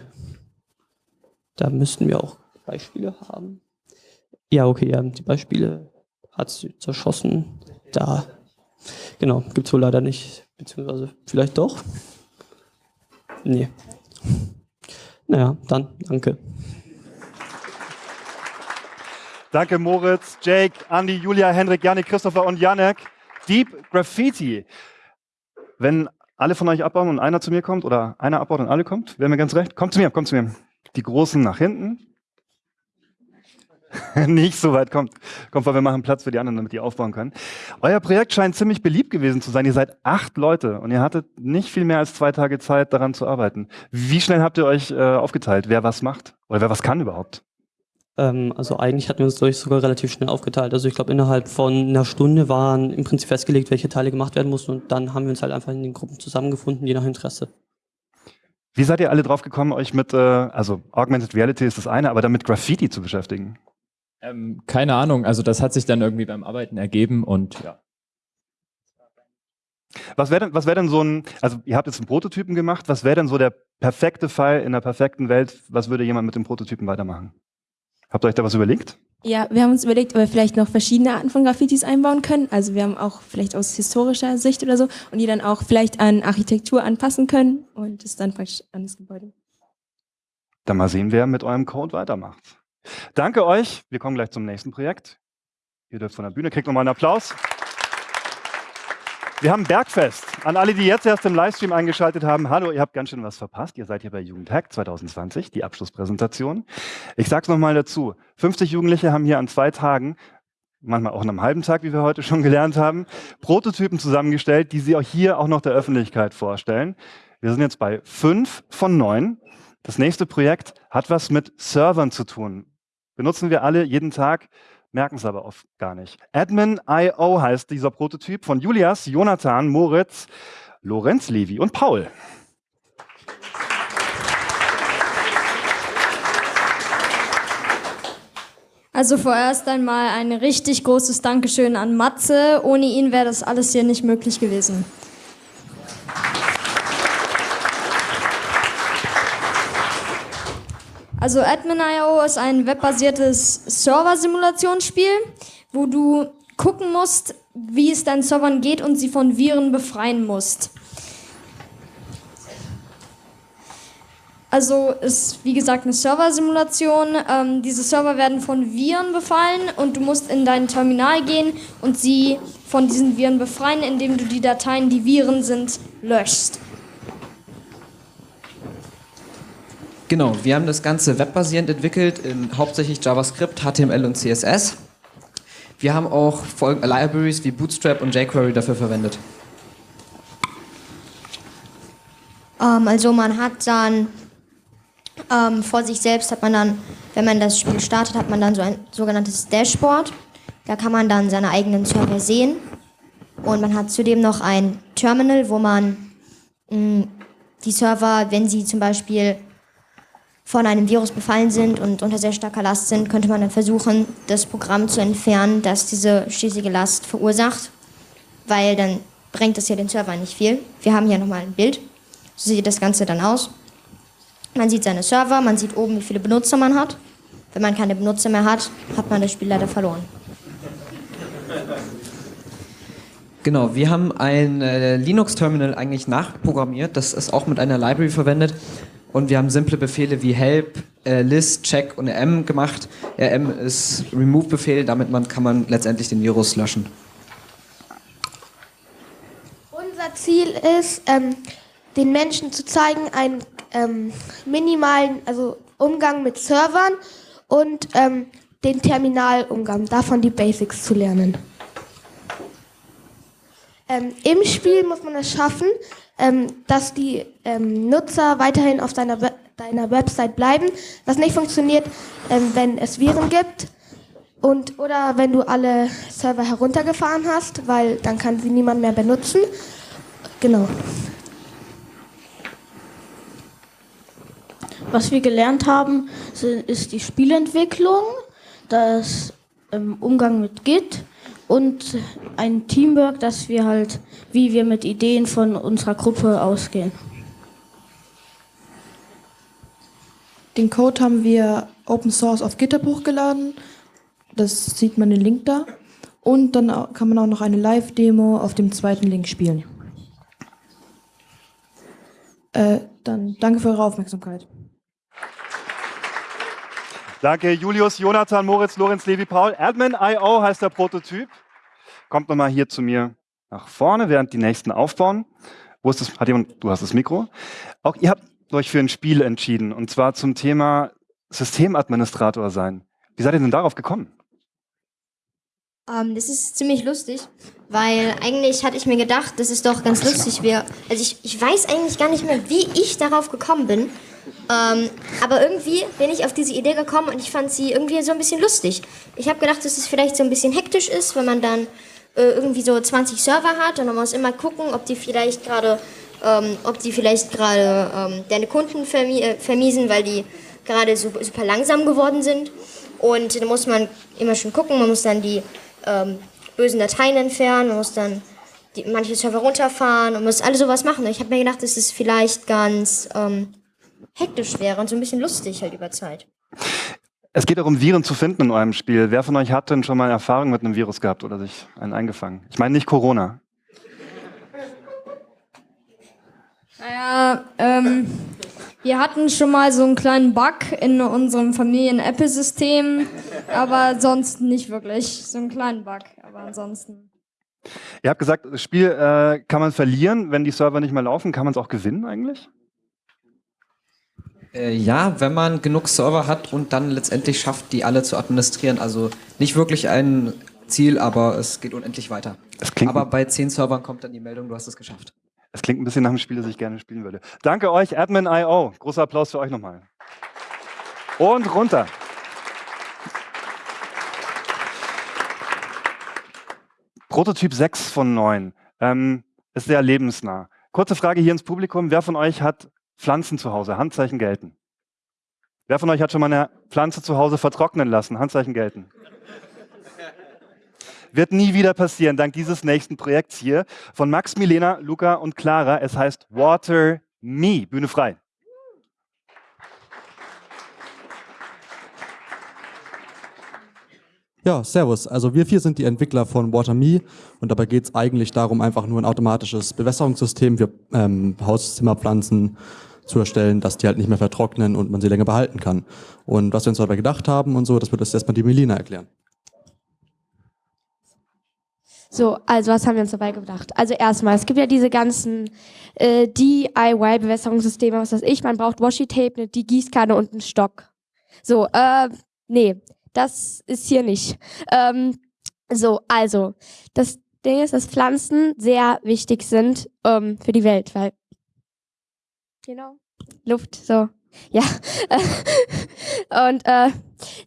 Da müssten wir auch Beispiele haben. Ja, okay, ja, die Beispiele hat sie zerschossen. Da, genau, gibt es wohl leider nicht. Beziehungsweise vielleicht doch. Nee. Naja, dann danke.
Danke Moritz, Jake, Andy, Julia, Hendrik, Janik, Christopher und Janek. Deep Graffiti. Wenn alle von euch abbauen und einer zu mir kommt oder einer abbaut und alle kommt, wäre mir ganz recht. Kommt zu mir, kommt zu mir. Die Großen nach hinten. Nicht so weit, kommt, kommt, weil wir machen Platz für die anderen, damit die aufbauen können. Euer Projekt scheint ziemlich beliebt gewesen zu sein. Ihr seid acht Leute und ihr hattet nicht viel mehr als zwei Tage Zeit, daran zu arbeiten. Wie schnell habt ihr euch äh, aufgeteilt, wer was macht oder wer was kann überhaupt?
Ähm, also eigentlich hatten wir uns durch sogar relativ schnell aufgeteilt. Also ich glaube, innerhalb von einer Stunde waren im Prinzip festgelegt, welche Teile gemacht werden mussten und dann haben wir uns halt einfach in den Gruppen zusammengefunden, je nach Interesse.
Wie seid ihr alle drauf gekommen, euch mit, äh, also Augmented Reality ist das eine, aber damit Graffiti zu beschäftigen?
Ähm, keine Ahnung, also das hat sich dann irgendwie beim Arbeiten ergeben und ja.
Was wäre denn, was wär denn so ein, also ihr habt jetzt einen Prototypen gemacht, was wäre denn so der perfekte Fall in der perfekten Welt, was würde jemand mit dem Prototypen weitermachen? Habt ihr euch da was überlegt?
Ja, wir haben uns überlegt, ob wir vielleicht noch verschiedene Arten von Graffitis einbauen können. Also wir haben auch vielleicht aus historischer Sicht oder so und die dann auch vielleicht an Architektur anpassen können und das dann praktisch an das Gebäude.
Dann mal sehen, wer mit eurem Code weitermacht. Danke euch. Wir kommen gleich zum nächsten Projekt. Ihr dürft von der Bühne, kriegt nochmal einen Applaus. Wir haben Bergfest. An alle, die jetzt erst im Livestream eingeschaltet haben, hallo, ihr habt ganz schön was verpasst. Ihr seid hier bei Jugendhack 2020, die Abschlusspräsentation. Ich sag's nochmal dazu. 50 Jugendliche haben hier an zwei Tagen, manchmal auch an einem halben Tag, wie wir heute schon gelernt haben, Prototypen zusammengestellt, die sie auch hier auch noch der Öffentlichkeit vorstellen. Wir sind jetzt bei fünf von neun. Das nächste Projekt hat was mit Servern zu tun. Benutzen wir alle jeden Tag merken es aber oft gar nicht. Admin.io heißt dieser Prototyp von Julias, Jonathan, Moritz, Lorenz Levi und Paul.
Also vorerst einmal ein richtig großes Dankeschön an Matze. Ohne ihn wäre das alles hier nicht möglich gewesen. Also Admin.io ist ein webbasiertes Server-Simulationsspiel, wo du gucken musst, wie es deinen Servern geht und sie von Viren befreien musst. Also ist wie gesagt eine Server-Simulation. Ähm, diese Server werden von Viren befallen und du musst in dein Terminal gehen und sie von diesen Viren befreien, indem du die Dateien, die Viren sind, löschst.
Genau, wir haben das Ganze webbasierend entwickelt, in hauptsächlich JavaScript, HTML und CSS. Wir haben auch Libraries wie Bootstrap und jQuery dafür verwendet.
Ähm, also man hat dann ähm, vor sich selbst hat man dann, wenn man das Spiel startet, hat man dann so ein sogenanntes Dashboard. Da kann man dann seine eigenen Server sehen. Und man hat zudem noch ein Terminal, wo man mh, die Server, wenn sie zum Beispiel von einem Virus befallen sind und unter sehr starker Last sind, könnte man dann versuchen, das Programm zu entfernen, das diese schließliche Last verursacht, weil dann bringt das ja den Server nicht viel. Wir haben hier nochmal ein Bild. So sieht das Ganze dann aus. Man sieht seine Server, man sieht oben, wie viele Benutzer man hat. Wenn man keine Benutzer mehr hat, hat man das Spiel leider verloren.
Genau, wir haben ein äh, Linux-Terminal eigentlich nachprogrammiert, das ist auch mit einer Library verwendet. Und wir haben simple Befehle wie help, äh, list, check und rm gemacht. rm ist remove-Befehl, damit man, kann man letztendlich den Virus löschen.
Unser Ziel ist, ähm, den Menschen zu zeigen, einen ähm, minimalen also Umgang mit Servern und ähm, den Terminalumgang, davon die Basics zu lernen. Ähm, Im Spiel muss man es schaffen, dass die ähm, Nutzer weiterhin auf deiner, deiner Website bleiben. Was nicht funktioniert, ähm, wenn es Viren gibt und oder wenn du alle Server heruntergefahren hast, weil dann kann sie niemand mehr benutzen. Genau.
Was wir gelernt haben, ist die Spielentwicklung, das ähm, Umgang mit Git und ein Teamwork, dass wir halt, wie wir mit Ideen von unserer Gruppe ausgehen.
Den Code haben wir Open Source auf GitHub hochgeladen. Das sieht man den Link da. Und dann kann man auch noch eine Live-Demo auf dem zweiten Link spielen. Äh, dann danke für eure Aufmerksamkeit.
Danke, Julius, Jonathan, Moritz, Lorenz, Levi, Paul. Admin.io heißt der Prototyp. Kommt nochmal hier zu mir nach vorne, während die nächsten aufbauen. Wo ist das? Hat jemand, du hast das Mikro. Auch ihr habt euch für ein Spiel entschieden, und zwar zum Thema Systemadministrator sein. Wie seid ihr denn darauf gekommen?
Ähm, das ist ziemlich lustig, weil eigentlich hatte ich mir gedacht, das ist doch ganz lustig. Wir, also ich, ich weiß eigentlich gar nicht mehr, wie ich darauf gekommen bin. Ähm, aber irgendwie bin ich auf diese Idee gekommen und ich fand sie irgendwie so ein bisschen lustig. Ich habe gedacht, dass es vielleicht so ein bisschen hektisch ist, wenn man dann äh, irgendwie so 20 Server hat und man muss immer gucken, ob die vielleicht gerade, ähm, ähm, deine Kunden vermi äh, vermiesen, weil die gerade super, super langsam geworden sind. Und da muss man immer schon gucken, man muss dann die ähm, bösen Dateien entfernen, man muss dann die, manche Server runterfahren und muss alles sowas machen. Ich habe mir gedacht, das ist vielleicht ganz ähm, hektisch wäre und so ein bisschen lustig halt über Zeit.
Es geht darum, Viren zu finden in eurem Spiel. Wer von euch hat denn schon mal Erfahrung mit einem Virus gehabt oder sich einen eingefangen? Ich meine nicht Corona.
Naja, ähm, wir hatten schon mal so einen kleinen Bug in unserem Familien-Apple-System, aber sonst nicht wirklich. So einen kleinen Bug, aber ansonsten.
Ihr habt gesagt, das Spiel äh, kann man verlieren, wenn die Server nicht mehr laufen. Kann man es auch gewinnen eigentlich?
Äh, ja, wenn man genug Server hat und dann letztendlich schafft, die alle zu administrieren. Also nicht wirklich ein Ziel, aber es geht unendlich weiter. aber bei zehn Servern kommt dann die Meldung, du hast es geschafft.
Es klingt ein bisschen nach einem Spiel, das ich gerne spielen würde. Danke euch, Admin.io. Großer Applaus für euch nochmal. Und runter. Prototyp 6 von 9 ähm, ist sehr lebensnah. Kurze Frage hier ins Publikum. Wer von euch hat Pflanzen zu Hause? Handzeichen gelten. Wer von euch hat schon mal eine Pflanze zu Hause vertrocknen lassen? Handzeichen gelten. Wird nie wieder passieren, dank dieses nächsten Projekts hier von Max, Milena, Luca und Clara. Es heißt Water Me. Bühne frei.
Ja, servus. Also wir vier sind die Entwickler von WaterMe und dabei geht es eigentlich darum, einfach nur ein automatisches Bewässerungssystem für ähm, Hauszimmerpflanzen zu erstellen, dass die halt nicht mehr vertrocknen und man sie länger behalten kann. Und was wir uns dabei gedacht haben und so, das wird jetzt erstmal die Melina erklären.
So, also was haben wir uns dabei gedacht? Also erstmal, es gibt ja diese ganzen äh, DIY-Bewässerungssysteme, was weiß ich, man braucht Washi-Tape, eine die Gießkanne und einen Stock. So, äh, nee, das ist hier nicht. Ähm, so, also, das Ding ist, dass Pflanzen sehr wichtig sind ähm, für die Welt, weil Genau. Luft, so. Ja. und äh,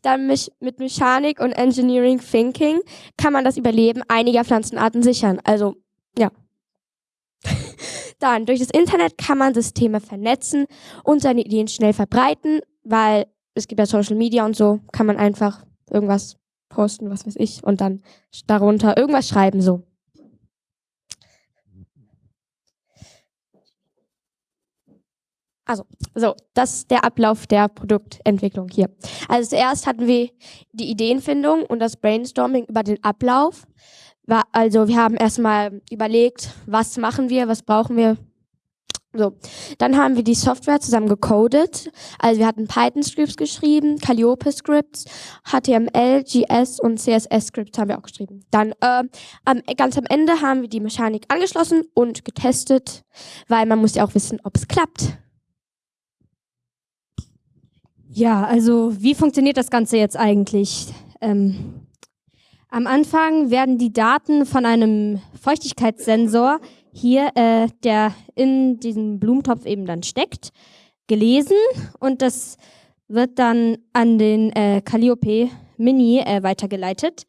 dann mich, mit Mechanik und Engineering Thinking kann man das Überleben einiger Pflanzenarten sichern. Also, ja. dann, durch das Internet kann man Systeme vernetzen und seine Ideen schnell verbreiten weil es gibt ja Social Media und so, kann man einfach irgendwas posten, was weiß ich, und dann darunter irgendwas schreiben, so. Also, so, das ist der Ablauf der Produktentwicklung hier. Also zuerst hatten wir die Ideenfindung und das Brainstorming über den Ablauf. Also wir haben erstmal überlegt, was machen wir, was brauchen wir. So, dann haben wir die Software zusammen gecodet. Also wir hatten Python-Scripts geschrieben, Calliope-Scripts, HTML, GS und CSS-Scripts haben wir auch geschrieben. Dann äh, ganz am Ende haben wir die Mechanik angeschlossen und getestet, weil man muss ja auch wissen, ob es klappt.
Ja, also wie funktioniert das Ganze jetzt eigentlich? Ähm, am Anfang werden die Daten von einem Feuchtigkeitssensor hier, äh, der in diesem Blumentopf eben dann steckt, gelesen und das wird dann an den äh, Calliope Mini äh, weitergeleitet.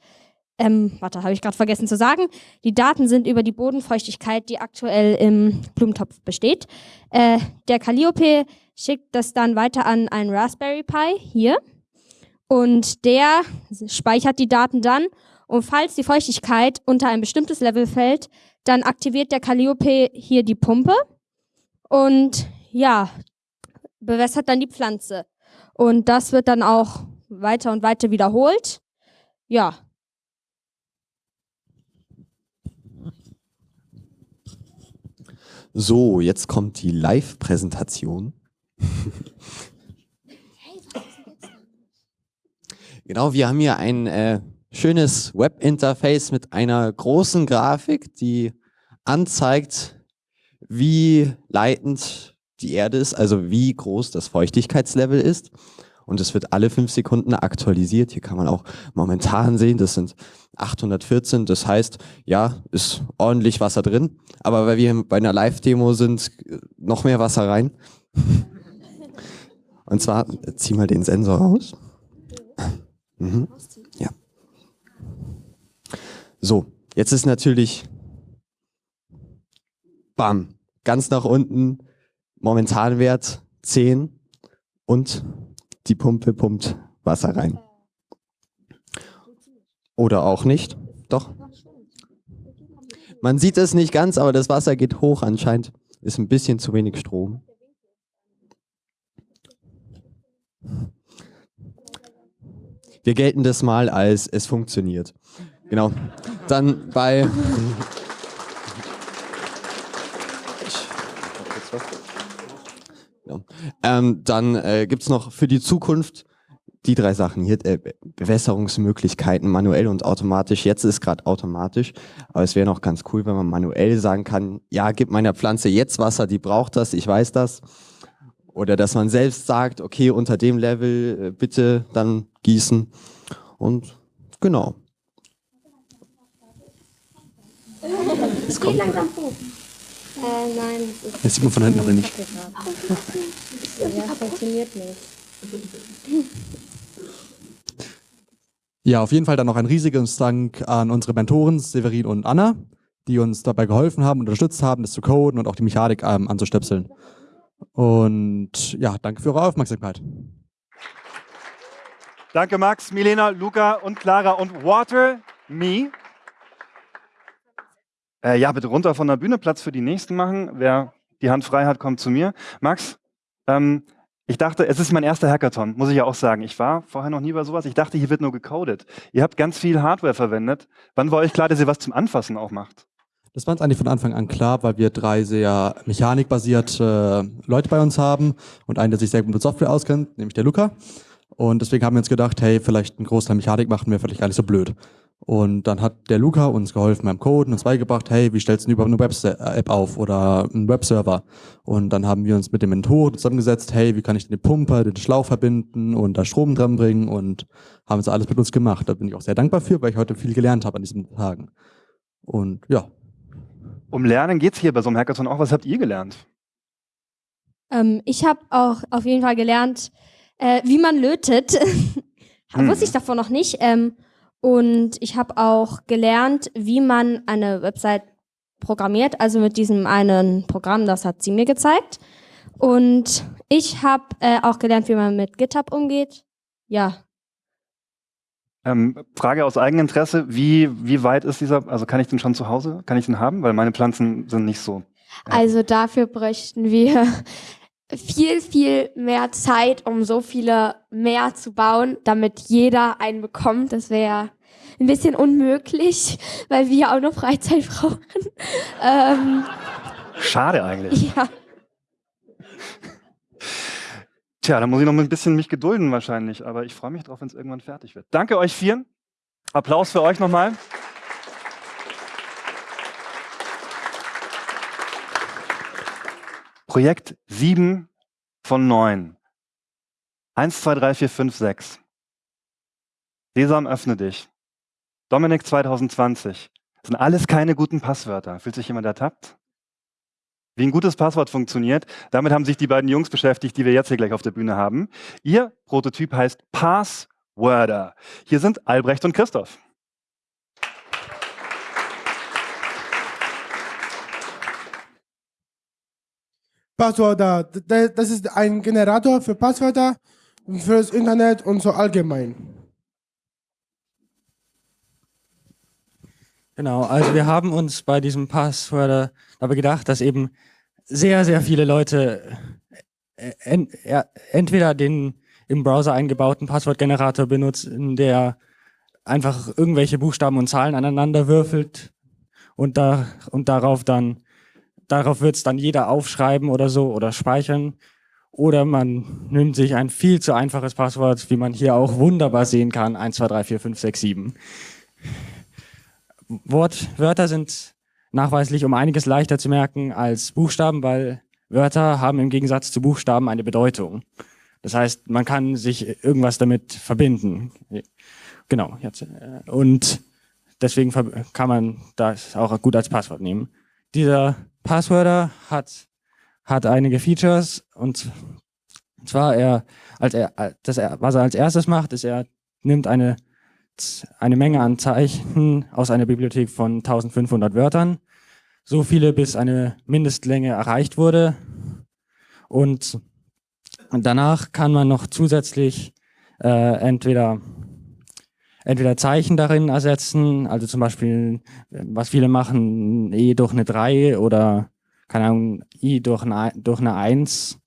Ähm, warte, habe ich gerade vergessen zu sagen. Die Daten sind über die Bodenfeuchtigkeit, die aktuell im Blumentopf besteht. Äh, der Calliope schickt das dann weiter an einen Raspberry Pi hier und der speichert die Daten dann und falls die Feuchtigkeit unter ein bestimmtes Level fällt, dann aktiviert der Calliope hier die Pumpe und ja, bewässert dann die Pflanze. Und das wird dann auch weiter und weiter wiederholt. Ja.
So, jetzt kommt die Live-Präsentation. genau, wir haben hier ein äh, schönes Web-Interface mit einer großen Grafik, die anzeigt, wie leitend die Erde ist, also wie groß das Feuchtigkeitslevel ist. Und es wird alle fünf Sekunden aktualisiert. Hier kann man auch momentan sehen, das sind 814. Das heißt, ja, ist ordentlich Wasser drin. Aber weil wir bei einer Live-Demo sind, noch mehr Wasser rein. Und zwar, zieh mal den Sensor raus. Mhm. Ja. So, jetzt ist natürlich, bam, ganz nach unten, Momentanwert 10 und die Pumpe pumpt Wasser rein. Oder auch nicht. Doch. Man sieht es nicht ganz, aber das Wasser geht hoch anscheinend. Ist ein bisschen zu wenig Strom. Wir gelten das mal als es funktioniert. Genau. Dann bei. Ja. Ähm, dann äh, gibt es noch für die Zukunft die drei Sachen hier, äh, Bewässerungsmöglichkeiten, manuell und automatisch. Jetzt ist gerade automatisch, aber es wäre noch ganz cool, wenn man manuell sagen kann, ja, gib meiner Pflanze jetzt Wasser, die braucht das, ich weiß das. Oder dass man selbst sagt, okay, unter dem Level äh, bitte dann gießen. Und genau.
Es geht langsam hoch. Äh, nein.
Das sieht man von hinten aber nicht.
Ja, funktioniert nicht.
Ja, auf jeden Fall dann noch ein riesiges Dank an unsere Mentoren Severin und Anna, die uns dabei geholfen haben, unterstützt haben, das zu coden und auch die Mechanik ähm, anzustöpseln. Und ja, danke für eure Aufmerksamkeit.
Danke Max, Milena, Luca und Clara und Water Me. Äh, ja, bitte runter von der Bühne, Platz für die nächsten machen. Wer die Hand frei hat, kommt zu mir. Max, ähm, ich dachte, es ist mein erster Hackathon, muss ich ja auch sagen. Ich war vorher noch nie bei sowas. Ich dachte, hier wird nur gecodet. Ihr habt ganz viel Hardware verwendet. Wann war euch klar, dass ihr was zum Anfassen auch macht?
Das war uns eigentlich von Anfang an klar, weil wir drei sehr mechanikbasierte Leute bei uns haben und einen, der sich sehr gut mit Software auskennt, nämlich der Luca. Und deswegen haben wir uns gedacht, hey, vielleicht ein Großteil Mechanik machen wir vielleicht gar nicht so blöd. Und dann hat der Luca uns geholfen beim Coden, uns beigebracht, hey, wie stellst du überhaupt eine Web-App auf oder einen Webserver? Und dann haben wir uns mit dem Mentor zusammengesetzt, hey, wie kann ich den Pumper, den Schlauch verbinden und da Strom dran bringen und haben es alles mit uns gemacht. Da bin ich auch sehr dankbar für, weil ich heute viel gelernt habe an diesen Tagen. Und ja.
Um Lernen geht es hier bei so einem Hackathon auch. Was habt ihr gelernt?
Ähm, ich habe auch auf jeden Fall gelernt, äh, wie man lötet.
Hm.
Wusste ich davor noch nicht. Ähm, und ich habe auch gelernt, wie man eine Website programmiert, also mit diesem einen Programm, das hat sie mir gezeigt. Und ich habe äh, auch gelernt, wie man mit GitHub umgeht. Ja.
Ähm, Frage aus Eigeninteresse, wie, wie weit ist dieser, also kann ich den schon zu Hause, kann ich den haben? Weil meine Pflanzen sind nicht so.
Also dafür bräuchten wir viel, viel mehr Zeit, um so viele mehr zu bauen, damit jeder einen bekommt. Das wäre ein bisschen unmöglich, weil wir auch noch Freizeit brauchen. ähm,
Schade eigentlich.
ja.
Tja, da muss ich noch ein bisschen mich gedulden wahrscheinlich, aber ich freue mich drauf, wenn es irgendwann fertig wird. Danke euch vieren. Applaus für euch nochmal. Projekt 7 von 9. 1, 2, 3, 4, 5, 6. Sesam, öffne dich. Dominik 2020. Das sind alles keine guten Passwörter. Fühlt sich jemand ertappt? Wie ein gutes Passwort funktioniert, damit haben sich die beiden Jungs beschäftigt, die wir jetzt hier gleich auf der Bühne haben. Ihr Prototyp heißt Passworder. Hier sind Albrecht und Christoph.
Passwörter, das ist ein Generator für Passwörter, für das Internet und so allgemein.
Genau, also wir haben uns bei diesem Passwörter dabei gedacht, dass eben sehr, sehr viele Leute äh, ent, entweder den im Browser eingebauten Passwortgenerator benutzen, der einfach irgendwelche Buchstaben und Zahlen aneinander würfelt und, da, und darauf dann Darauf wird es dann jeder aufschreiben oder so oder speichern. Oder man nimmt sich ein viel zu einfaches Passwort, wie man hier auch wunderbar sehen kann, 1, 2, 3, 4, 5, 6, 7. Wort, Wörter sind nachweislich um einiges leichter zu merken als Buchstaben, weil Wörter haben im Gegensatz zu Buchstaben eine Bedeutung. Das heißt, man kann sich irgendwas damit verbinden. Genau. Äh, und deswegen kann man das auch gut als Passwort nehmen. Dieser Passwörter hat, hat einige Features und zwar er, als er, das er, was er als erstes macht, ist er nimmt eine, eine Menge an Zeichen aus einer Bibliothek von 1500 Wörtern, so viele bis eine Mindestlänge erreicht wurde. Und, danach kann man noch zusätzlich äh, entweder entweder Zeichen darin ersetzen, also zum Beispiel, was viele machen, E durch eine 3 oder, keine Ahnung, I durch eine, durch eine 1.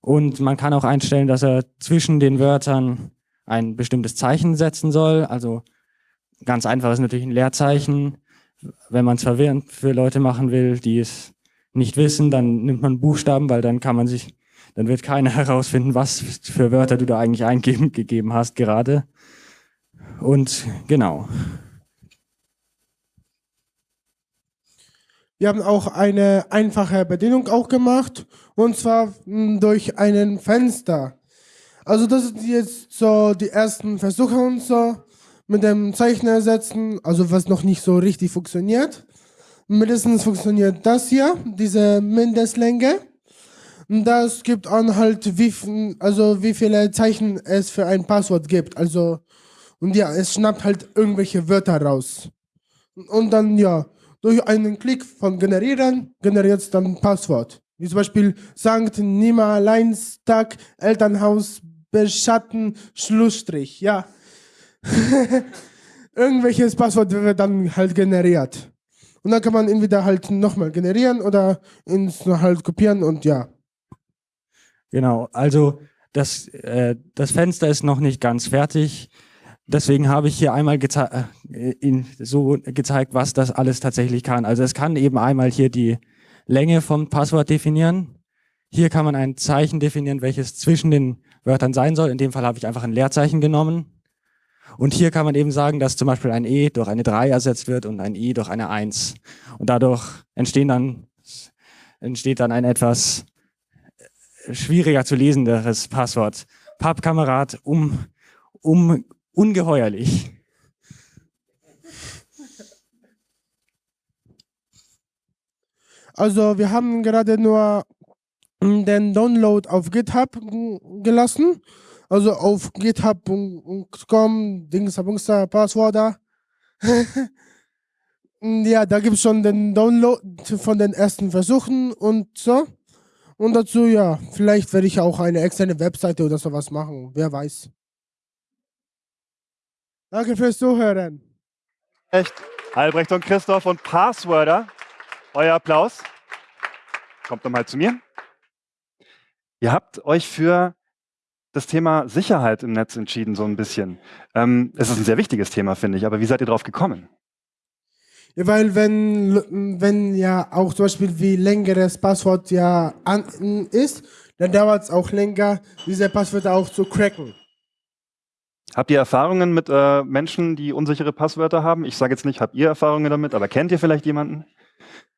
Und man kann auch einstellen, dass er zwischen den Wörtern ein bestimmtes Zeichen setzen soll. Also ganz einfach ist natürlich ein Leerzeichen. Wenn man es verwirrend für Leute machen will, die es nicht wissen, dann nimmt man Buchstaben, weil dann kann man sich, dann wird keiner herausfinden, was für Wörter du da eigentlich eingegeben hast gerade. Und genau.
Wir haben auch eine einfache Bedienung auch gemacht und zwar hm, durch einen Fenster. Also das sind jetzt so die ersten Versuche und so mit dem Zeichner setzen, also was noch nicht so richtig funktioniert. Mindestens funktioniert das hier, diese Mindestlänge. Und das gibt an halt, wie, also wie viele Zeichen es für ein Passwort gibt. Also und ja, es schnappt halt irgendwelche Wörter raus. Und dann, ja, durch einen Klick von Generieren generiert es dann ein Passwort. Wie zum Beispiel Sankt Nimmerleinstag, Elternhaus, Beschatten, Schlussstrich, ja. Irgendwelches Passwort wird dann halt generiert. Und dann kann man entweder halt nochmal generieren oder ins halt kopieren und ja.
Genau, also das, äh, das Fenster ist noch nicht ganz fertig. Deswegen habe ich hier einmal geze äh, so gezeigt, was das alles tatsächlich kann. Also es kann eben einmal hier die Länge vom Passwort definieren. Hier kann man ein Zeichen definieren, welches zwischen den Wörtern sein soll. In dem Fall habe ich einfach ein Leerzeichen genommen. Und hier kann man eben sagen, dass zum Beispiel ein E durch eine 3 ersetzt wird und ein I durch eine 1. Und dadurch entstehen dann, entsteht dann ein etwas schwieriger zu lesenderes Passwort. Pappkamerad um, um ungeheuerlich.
Also wir haben gerade nur den Download auf GitHub gelassen. Also auf github.com, Dingsabungster, Passwörter. ja, da gibt es schon den Download von den ersten Versuchen und so. Und dazu, ja, vielleicht werde ich auch eine externe Webseite oder sowas machen. Wer weiß. Danke fürs Zuhören.
Echt. Albrecht und Christoph und Passworder. Euer Applaus. Kommt doch mal zu mir. Ihr habt euch für das Thema Sicherheit im Netz entschieden, so ein bisschen. Ähm, es ist ein sehr wichtiges Thema, finde ich, aber wie seid ihr drauf gekommen?
Ja, weil wenn, wenn ja auch zum Beispiel wie längeres Passwort ja an ist, dann dauert es auch länger, diese Passwörter auch zu cracken.
Habt ihr Erfahrungen mit äh, Menschen, die unsichere Passwörter haben? Ich sage jetzt nicht, habt ihr Erfahrungen damit, aber kennt ihr vielleicht jemanden?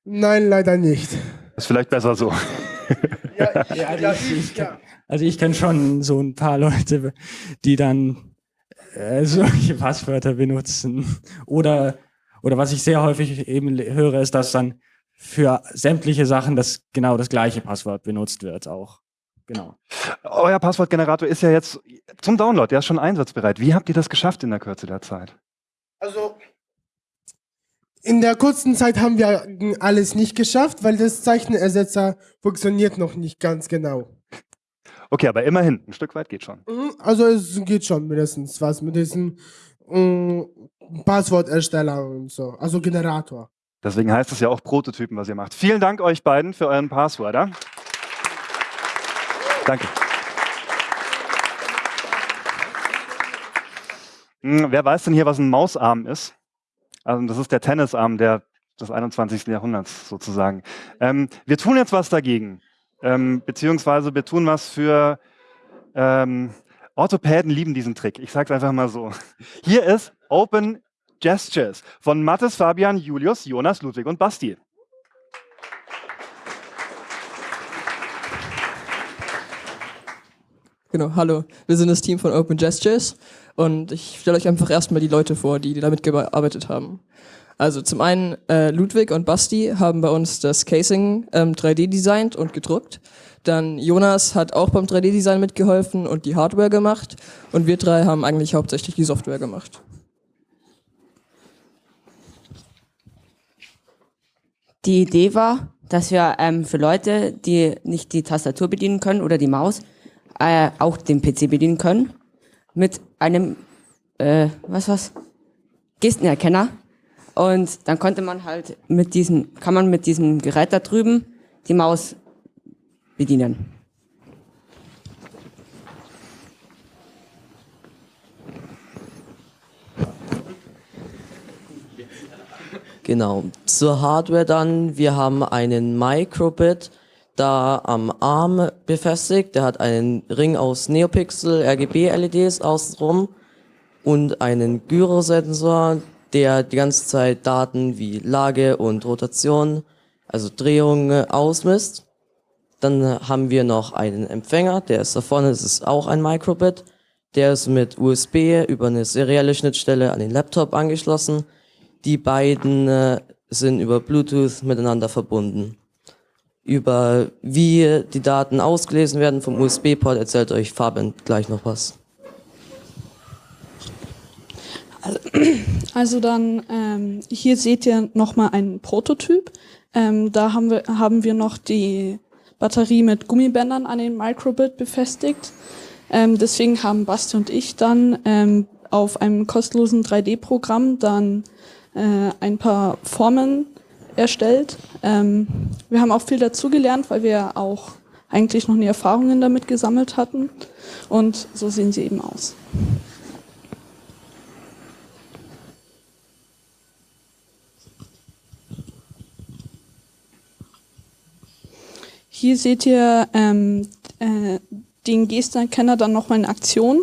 Nein, leider nicht.
Ist vielleicht besser so.
Ja, also ich, ich, also ich kenne schon so ein paar Leute, die dann äh, solche Passwörter benutzen. Oder, oder was ich sehr häufig eben höre, ist, dass dann für sämtliche Sachen das genau das gleiche Passwort benutzt wird auch. Genau.
Euer Passwortgenerator ist ja jetzt zum Download, der ist schon einsatzbereit. Wie habt ihr das geschafft in der Kürze der Zeit?
Also in der kurzen Zeit haben wir alles nicht geschafft, weil das Zeichenersetzer funktioniert noch nicht ganz genau.
Okay, aber immerhin, ein Stück weit geht schon.
Mhm, Also es geht schon mindestens was mit diesem ähm, Passwortersteller und so, also Generator.
Deswegen heißt es ja auch Prototypen, was ihr macht. Vielen Dank euch beiden für euren Passwörter. Danke. Hm, wer weiß denn hier, was ein Mausarm ist? Also das ist der Tennisarm der, des 21. Jahrhunderts sozusagen. Ähm, wir tun jetzt was dagegen, ähm, beziehungsweise wir tun was für ähm, Orthopäden lieben diesen Trick. Ich sage es einfach mal so. Hier ist Open Gestures von Mathis, Fabian, Julius, Jonas, Ludwig und Basti.
Genau, hallo. Wir sind das Team von Open Gestures und ich stelle euch einfach erstmal die Leute vor, die damit gearbeitet haben. Also zum einen äh, Ludwig und Basti haben bei uns das Casing ähm, 3D designt und gedruckt. Dann Jonas hat auch beim 3D-Design mitgeholfen und die Hardware gemacht. Und wir drei haben eigentlich hauptsächlich die Software gemacht.
Die Idee war, dass wir ähm, für Leute, die nicht die Tastatur bedienen können oder die Maus, äh, auch den PC bedienen können mit einem, äh, was was, Gestenerkenner. Und dann konnte man halt mit diesem, kann man mit diesem Gerät da drüben die Maus bedienen.
Genau. Zur Hardware dann, wir haben einen Microbit da am Arm befestigt. Der hat einen Ring aus Neopixel RGB-LEDs außenrum und einen Gyrosensor, der die ganze Zeit Daten wie Lage und Rotation, also Drehung ausmisst. Dann haben wir noch einen Empfänger, der ist da vorne, das ist auch ein Microbit. Der ist mit USB über eine serielle Schnittstelle an den Laptop angeschlossen. Die beiden äh, sind über Bluetooth miteinander verbunden. Über wie die Daten ausgelesen werden vom USB-Port erzählt euch Fabian gleich noch was.
Also dann, ähm, hier seht ihr nochmal einen Prototyp. Ähm, da haben wir, haben wir noch die Batterie mit Gummibändern an den Microbit befestigt. Ähm, deswegen haben Basti und ich dann ähm, auf einem kostenlosen 3D-Programm dann äh, ein paar Formen erstellt. Ähm, wir haben auch viel dazugelernt, weil wir auch eigentlich noch nie Erfahrungen damit gesammelt hatten. Und so sehen sie eben aus. Hier seht ihr ähm, äh, den Gesterkenner dann nochmal in Aktion.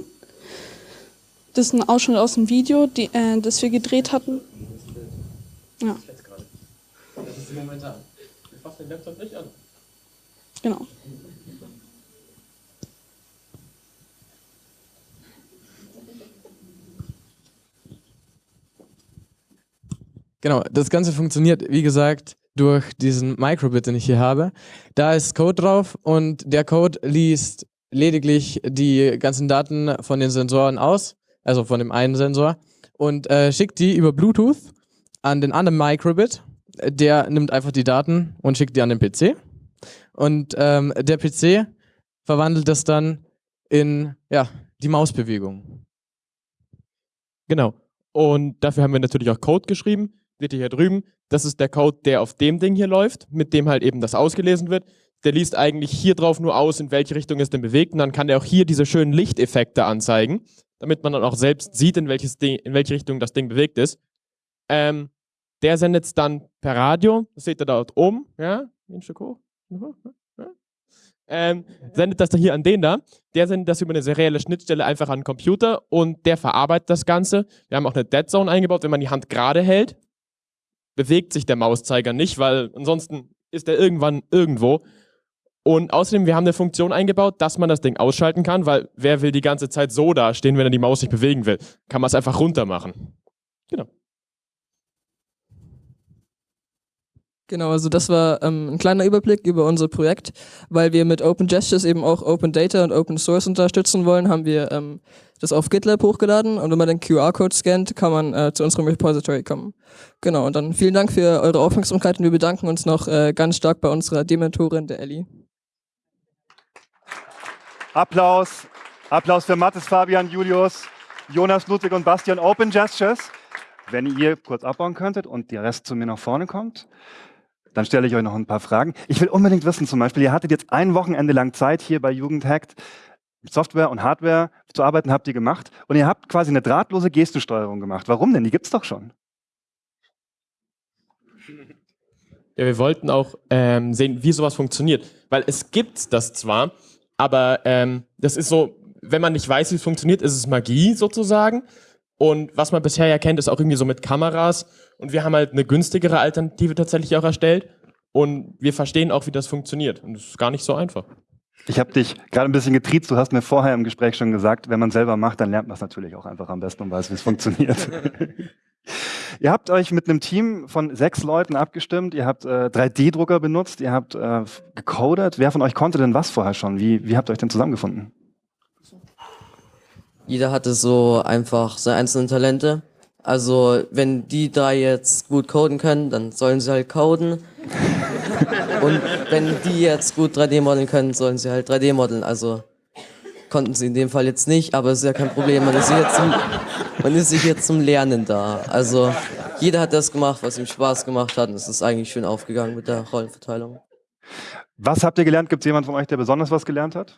Das ist ein Ausschnitt aus dem Video, die, äh, das wir gedreht hatten. Ja.
Momentan. Wir fassen den Laptop nicht an.
Genau.
Genau, das Ganze funktioniert, wie gesagt, durch diesen Microbit, den ich hier habe. Da ist Code drauf und der Code liest lediglich die ganzen Daten von den Sensoren aus, also von dem einen Sensor, und äh, schickt die über Bluetooth an den anderen Microbit. Der nimmt einfach die Daten und schickt die an den PC. Und ähm, der PC verwandelt das dann in ja, die Mausbewegung.
Genau. Und dafür haben wir natürlich auch Code geschrieben. Seht ihr hier drüben. Das ist der Code, der auf dem Ding hier läuft, mit dem halt eben das ausgelesen wird. Der liest eigentlich hier drauf nur aus, in welche Richtung es denn bewegt. Und dann kann der auch hier diese schönen Lichteffekte anzeigen, damit man dann auch selbst sieht, in, welches Ding, in welche Richtung das Ding bewegt ist. Ähm, der sendet es dann per Radio. Das seht ihr dort oben. Ja, ein Stück hoch. Ähm, sendet das dann hier an den da. Der sendet das über eine serielle Schnittstelle einfach an den Computer und der verarbeitet das Ganze. Wir haben auch eine Dead Zone eingebaut, wenn man die Hand gerade hält, bewegt sich der Mauszeiger nicht, weil ansonsten ist er irgendwann irgendwo. Und außerdem, wir haben eine Funktion eingebaut, dass man das Ding ausschalten kann, weil wer will die ganze Zeit so dastehen, wenn er die Maus nicht bewegen will? Kann man es einfach runter machen. Genau.
Genau, also das war ähm, ein kleiner Überblick über unser Projekt. Weil wir mit Open Gestures eben auch Open Data und Open Source unterstützen wollen, haben wir ähm, das auf GitLab hochgeladen und wenn man den QR-Code scannt, kann man äh, zu unserem Repository kommen. Genau, und dann vielen Dank für eure Aufmerksamkeit und wir bedanken uns noch äh, ganz stark bei unserer Dementorin, der Ellie.
Applaus, Applaus für Mathis, Fabian, Julius, Jonas, Ludwig und Bastian. Open Gestures. Wenn ihr kurz abbauen könntet und der Rest zu mir nach vorne kommt. Dann stelle ich euch noch ein paar Fragen. Ich will unbedingt wissen, zum Beispiel, ihr hattet jetzt ein Wochenende lang Zeit hier bei Jugendhackt, Software und Hardware zu arbeiten, habt ihr gemacht. Und ihr habt quasi eine drahtlose Gestensteuerung gemacht. Warum denn? Die gibt es doch schon.
Ja, wir wollten auch ähm, sehen, wie sowas funktioniert. Weil es gibt das zwar, aber ähm, das ist so, wenn man nicht weiß, wie es funktioniert, ist es Magie sozusagen. Und was man bisher ja kennt, ist auch irgendwie so mit Kameras. Und wir haben halt eine günstigere Alternative tatsächlich auch erstellt. Und wir verstehen auch, wie das funktioniert. Und es ist gar nicht so einfach.
Ich habe dich gerade ein bisschen getriezt. Du hast mir vorher im Gespräch schon gesagt, wenn man selber macht, dann lernt man es natürlich auch einfach am besten und weiß, wie es funktioniert. ihr habt euch mit einem Team von sechs Leuten abgestimmt. Ihr habt äh, 3D-Drucker benutzt. Ihr habt äh, gecodet. Wer von euch konnte denn was vorher schon? Wie, wie habt ihr euch denn zusammengefunden?
Jeder hatte so einfach seine einzelnen Talente. Also, wenn die drei jetzt gut coden können, dann sollen sie halt coden. Und wenn die jetzt gut 3D modeln können, sollen sie halt 3D modeln. Also konnten sie in dem Fall jetzt nicht, aber es ist ja kein Problem. Man ist, hier zum, man ist hier zum Lernen da. Also jeder hat das gemacht, was ihm Spaß gemacht hat. Und es ist eigentlich schön aufgegangen mit der Rollenverteilung.
Was habt ihr gelernt? Gibt es jemanden von euch, der besonders was gelernt hat?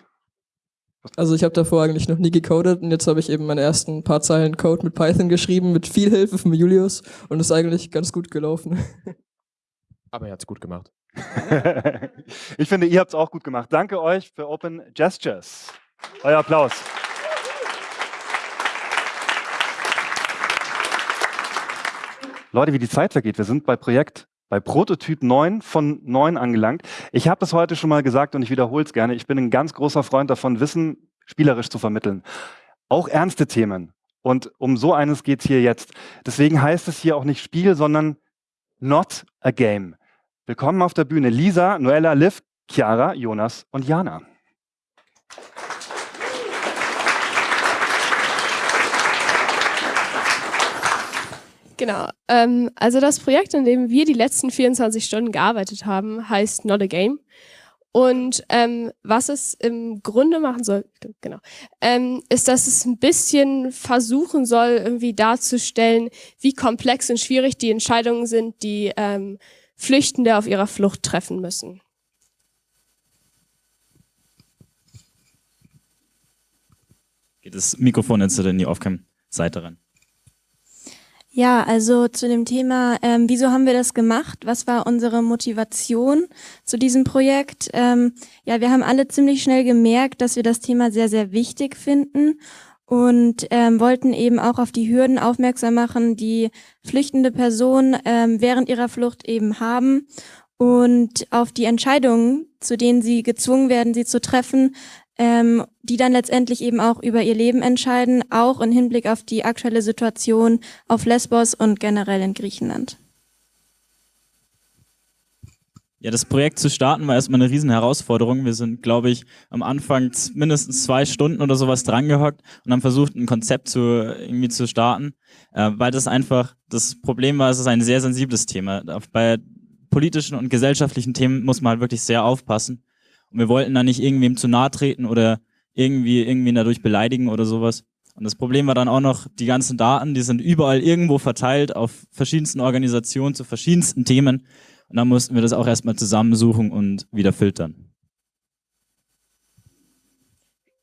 Also ich habe davor eigentlich noch nie gecodet und jetzt habe ich eben meine ersten paar Zeilen Code mit Python geschrieben, mit viel Hilfe von Julius und ist eigentlich ganz gut gelaufen.
Aber er hat es gut gemacht.
ich finde, ihr habt es auch gut gemacht. Danke euch für Open Gestures. Euer Applaus. Leute, wie die Zeit vergeht. Wir sind bei Projekt bei Prototyp 9 von 9 angelangt. Ich habe das heute schon mal gesagt und ich wiederhole es gerne. Ich bin ein ganz großer Freund davon, Wissen spielerisch zu vermitteln. Auch ernste Themen. Und um so eines geht es hier jetzt. Deswegen heißt es hier auch nicht Spiel, sondern not a game. Willkommen auf der Bühne Lisa, Noella, Liv, Chiara, Jonas und Jana.
Genau. Ähm, also das Projekt, in dem wir die letzten 24 Stunden gearbeitet haben, heißt Not a Game. Und ähm, was es im Grunde machen soll, genau, ähm, ist, dass es ein bisschen versuchen soll, irgendwie darzustellen, wie komplex und schwierig die Entscheidungen sind, die ähm, Flüchtende auf ihrer Flucht treffen müssen.
Geht das Mikrofon jetzt in die Aufcam-Seite rein?
Ja, also zu dem Thema, ähm, wieso haben wir das gemacht? Was war unsere Motivation zu diesem Projekt? Ähm, ja, wir haben alle ziemlich schnell gemerkt, dass wir das Thema sehr, sehr wichtig finden und ähm, wollten eben auch auf die Hürden aufmerksam machen, die flüchtende Personen ähm, während ihrer Flucht eben haben und auf die Entscheidungen, zu denen sie gezwungen werden, sie zu treffen, ähm, die dann letztendlich eben auch über ihr Leben entscheiden, auch im Hinblick auf die aktuelle Situation auf Lesbos und generell in Griechenland.
Ja, das Projekt zu starten war erstmal eine riesen Herausforderung. Wir sind, glaube ich, am Anfang mindestens zwei Stunden oder sowas drangehockt und haben versucht, ein Konzept zu, irgendwie zu starten, äh, weil das einfach, das Problem war, es ist ein sehr sensibles Thema. Bei politischen und gesellschaftlichen Themen muss man halt wirklich sehr aufpassen. Und wir wollten da nicht irgendwem zu nahe treten oder irgendwie irgendwen dadurch beleidigen oder sowas. Und das Problem war dann auch noch, die ganzen Daten, die sind überall irgendwo verteilt auf verschiedensten Organisationen zu verschiedensten Themen. Und dann mussten wir das auch erstmal zusammensuchen und wieder filtern.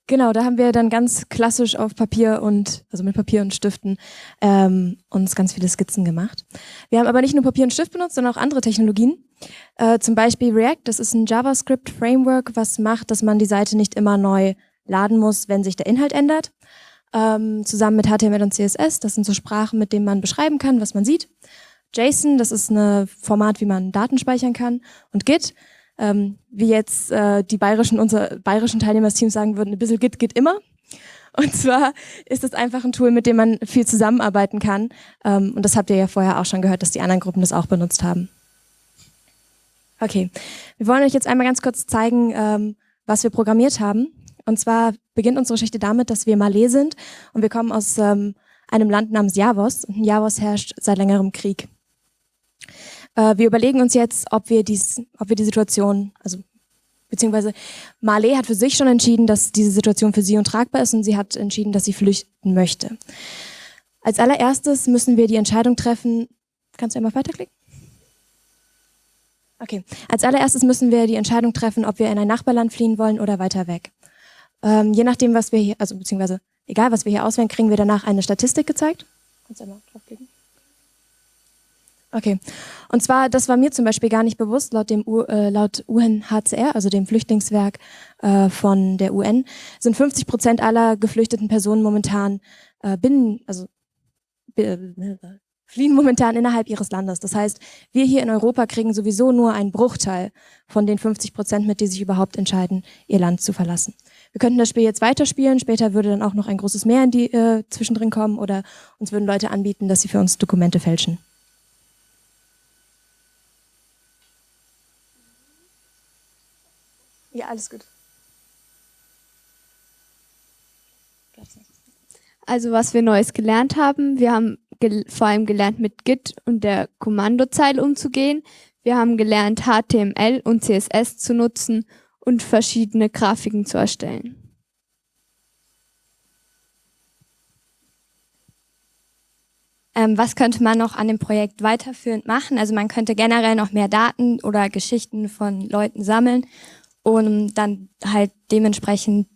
Genau, da haben wir dann ganz klassisch auf Papier und, also mit Papier und Stiften, ähm, uns ganz viele Skizzen gemacht. Wir haben aber nicht nur Papier und Stift benutzt, sondern auch andere Technologien. Äh, zum Beispiel React, das ist ein JavaScript-Framework, was macht, dass man die Seite nicht immer neu laden muss, wenn sich der Inhalt ändert. Ähm, zusammen mit HTML und CSS, das sind so Sprachen, mit denen man beschreiben kann, was man sieht. JSON, das ist ein Format, wie man Daten speichern kann. Und Git, ähm, wie jetzt äh, die bayerischen, unsere bayerischen Teilnehmer des Teams sagen würden, ein bisschen Git geht immer. Und zwar ist es einfach ein Tool, mit dem man viel zusammenarbeiten kann. Ähm, und das habt ihr ja vorher auch schon gehört, dass die anderen Gruppen das auch benutzt haben. Okay, wir wollen euch jetzt einmal ganz kurz zeigen, ähm, was wir programmiert haben. Und zwar beginnt unsere Geschichte damit, dass wir Malé sind und wir kommen aus ähm, einem Land namens Javos. Und Javos herrscht seit längerem Krieg. Äh, wir überlegen uns jetzt, ob wir, dies, ob wir die Situation, also beziehungsweise Marley hat für sich schon entschieden, dass diese Situation für sie untragbar ist und sie hat entschieden, dass sie flüchten möchte. Als allererstes müssen wir die Entscheidung treffen, kannst du einmal weiterklicken? Okay, als allererstes müssen wir die Entscheidung treffen, ob wir in ein Nachbarland fliehen wollen oder weiter weg. Ähm, je nachdem, was wir hier, also beziehungsweise egal, was wir hier auswählen, kriegen wir danach eine Statistik gezeigt. Kannst du einmal draufklicken? Okay. Und zwar, das war mir zum Beispiel gar nicht bewusst, laut dem U, äh, laut UNHCR, also dem Flüchtlingswerk äh, von der UN, sind 50 Prozent aller geflüchteten Personen momentan äh, binnen, also äh, fliehen momentan innerhalb ihres Landes. Das heißt, wir hier in Europa kriegen sowieso nur einen Bruchteil von den 50 Prozent mit, die sich überhaupt entscheiden, ihr Land zu verlassen. Wir könnten das Spiel jetzt weiterspielen, später würde dann auch noch ein großes Meer in die, äh, zwischendrin kommen oder uns würden Leute anbieten, dass sie für uns Dokumente fälschen. Ja, alles gut.
Also was wir Neues gelernt haben, wir haben gel vor allem gelernt, mit Git und der Kommandozeile umzugehen. Wir haben gelernt, HTML und CSS zu nutzen und verschiedene Grafiken zu erstellen.
Ähm, was könnte man noch an dem Projekt weiterführend machen? Also man könnte generell noch mehr Daten oder Geschichten von Leuten sammeln um dann halt dementsprechend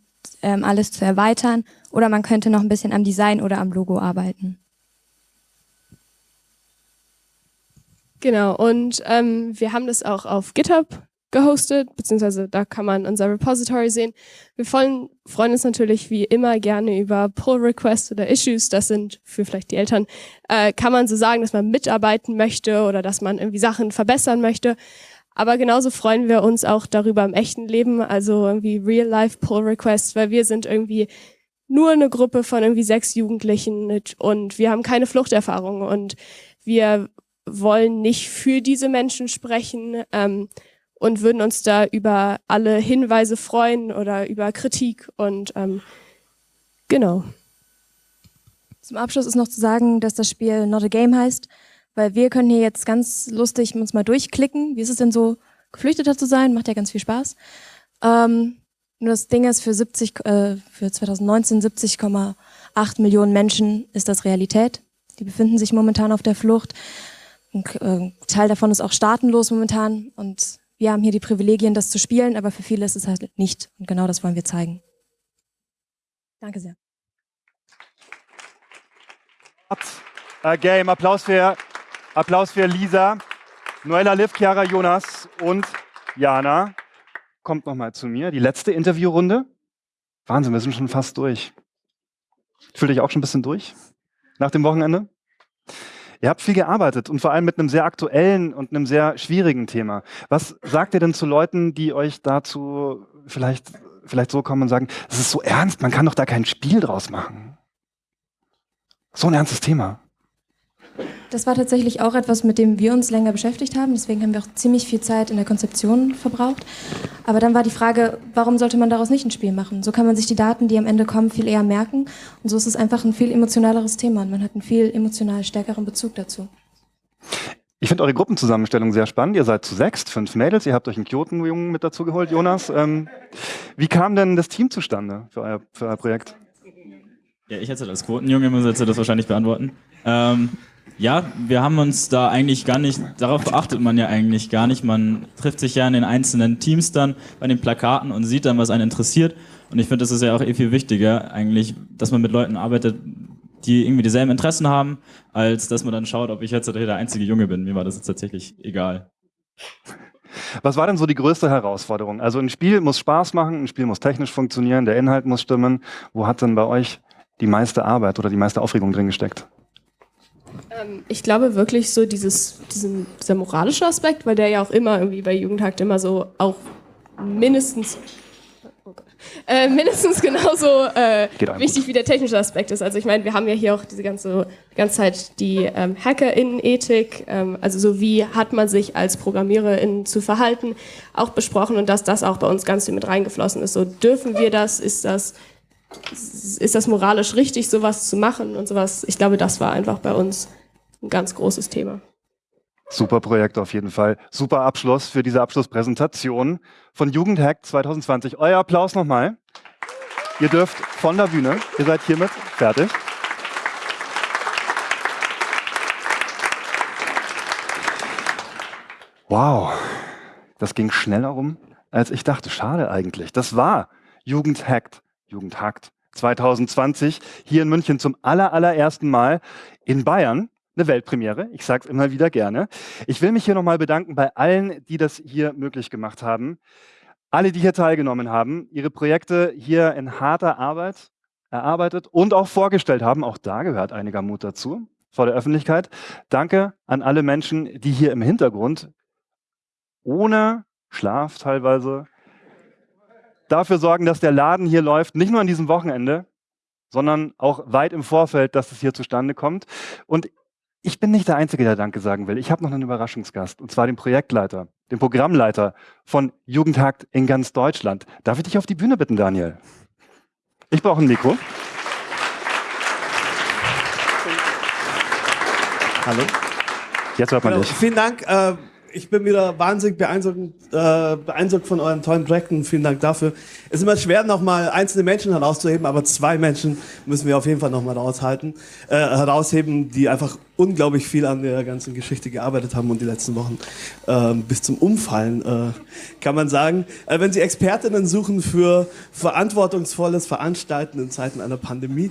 ähm, alles zu erweitern. Oder man könnte noch ein bisschen am Design oder am Logo arbeiten.
Genau, und ähm, wir haben das auch auf GitHub gehostet, beziehungsweise da kann man unser Repository sehen. Wir freuen, freuen uns natürlich wie immer gerne über Pull-Requests oder Issues. Das sind für vielleicht die Eltern, äh, kann man so sagen, dass man mitarbeiten möchte oder dass man irgendwie Sachen verbessern möchte. Aber genauso freuen wir uns auch darüber im echten Leben, also irgendwie Real-Life-Pull-Requests, weil wir sind irgendwie nur eine Gruppe von irgendwie sechs Jugendlichen und wir haben keine Fluchterfahrung und wir wollen nicht für diese Menschen sprechen ähm, und würden uns da über alle Hinweise freuen oder über Kritik und ähm, genau.
Zum Abschluss ist noch zu sagen, dass das Spiel Not a Game heißt. Weil wir können hier jetzt ganz lustig uns mal durchklicken. Wie ist es denn so, Geflüchteter zu sein? Macht ja ganz viel Spaß. Ähm, nur das Ding ist, für 70, äh, für 2019 70,8 Millionen Menschen ist das Realität. Die befinden sich momentan auf der Flucht. Ein äh, Teil davon ist auch staatenlos momentan. Und wir haben hier die Privilegien, das zu spielen, aber für viele ist es halt nicht. Und genau das wollen wir zeigen. Danke sehr.
Äh, Game, Applaus für Applaus für Lisa, Noella Liv, Chiara Jonas und Jana. Kommt nochmal zu mir. Die letzte Interviewrunde. Wahnsinn, wir sind schon fast durch. Fühlt euch auch schon ein bisschen durch nach dem Wochenende? Ihr habt viel gearbeitet und vor allem mit einem sehr aktuellen und einem sehr schwierigen Thema. Was sagt ihr denn zu Leuten, die euch dazu vielleicht, vielleicht so kommen und sagen, das ist so ernst, man kann doch da kein Spiel draus machen? So ein ernstes Thema.
Das war tatsächlich auch etwas, mit dem wir uns länger beschäftigt haben. Deswegen haben wir auch ziemlich viel Zeit in der Konzeption verbraucht. Aber dann war die Frage, warum sollte man daraus nicht ein Spiel machen? So kann man sich die Daten, die am Ende kommen, viel eher merken. Und so ist es einfach ein viel emotionaleres Thema. Und man hat einen viel emotional stärkeren Bezug dazu.
Ich finde eure Gruppenzusammenstellung sehr spannend. Ihr seid zu sechst, fünf Mädels. Ihr habt euch einen Kyoto-Jungen mit dazu geholt, Jonas. Ähm, wie kam denn das Team zustande für euer, für euer Projekt?
Ja, ich jetzt als Quotenjunge muss jetzt das wahrscheinlich beantworten. Ähm, ja, wir haben uns da eigentlich gar nicht, darauf achtet man ja eigentlich gar nicht. Man trifft sich ja in den einzelnen Teams dann bei den Plakaten und sieht dann, was einen interessiert. Und ich finde, das ist ja auch eh viel wichtiger, eigentlich, dass man mit Leuten arbeitet, die irgendwie dieselben Interessen haben, als dass man dann schaut, ob ich jetzt der einzige Junge bin. Mir war das jetzt tatsächlich egal.
Was war denn so die größte Herausforderung? Also ein Spiel muss Spaß machen, ein Spiel muss technisch funktionieren, der Inhalt muss stimmen. Wo hat denn bei euch die meiste Arbeit oder die meiste Aufregung drin gesteckt?
Ähm, ich glaube wirklich so dieses, diesen, dieser moralische Aspekt, weil der ja auch immer irgendwie bei Jugendhakt immer so auch mindestens äh, mindestens genauso äh, wichtig wie der technische Aspekt ist. Also ich meine, wir haben ja hier auch diese ganze, ganze Zeit die ähm, Hacker-Innen-Ethik, ähm, also so wie hat man sich als Programmiererin zu verhalten, auch besprochen und dass das auch bei uns ganz viel mit reingeflossen ist. So dürfen wir das, ist das, ist das moralisch richtig, sowas zu machen und sowas. Ich glaube, das war einfach bei uns ein ganz großes Thema.
Super Projekt auf jeden Fall. Super Abschluss für diese Abschlusspräsentation von Jugendhack 2020. Euer Applaus nochmal. Ihr dürft von der Bühne. Ihr seid hiermit fertig. Wow, das ging schneller rum, als ich dachte. Schade eigentlich. Das war Jugendhackt, Jugendhackt 2020 hier in München zum aller, allerersten Mal in Bayern eine Weltpremiere. Ich sage es immer wieder gerne. Ich will mich hier nochmal bedanken bei allen, die das hier möglich gemacht haben. Alle, die hier teilgenommen haben, ihre Projekte hier in harter Arbeit erarbeitet und auch vorgestellt haben. Auch da gehört einiger Mut dazu vor der Öffentlichkeit. Danke an alle Menschen, die hier im Hintergrund ohne Schlaf teilweise dafür sorgen, dass der Laden hier läuft, nicht nur an diesem Wochenende, sondern auch weit im Vorfeld, dass es hier zustande kommt. Und ich bin nicht der Einzige, der Danke sagen will. Ich habe noch einen Überraschungsgast, und zwar den Projektleiter, den Programmleiter von Jugendhakt in ganz Deutschland. Darf ich dich auf die Bühne bitten, Daniel? Ich brauche ein Mikro. Hallo? Jetzt hört man
genau,
dich.
Vielen Dank. Äh ich bin wieder wahnsinnig beeindruckt, äh, beeindruckt von euren tollen Projekten. Vielen Dank dafür. Es ist immer schwer, nochmal einzelne Menschen herauszuheben, aber zwei Menschen müssen wir auf jeden Fall nochmal raushalten, äh, herausheben, die einfach unglaublich viel an der ganzen Geschichte gearbeitet haben und die letzten Wochen äh, bis zum Umfallen, äh, kann man sagen. Äh, wenn Sie Expertinnen suchen für verantwortungsvolles Veranstalten in Zeiten einer Pandemie,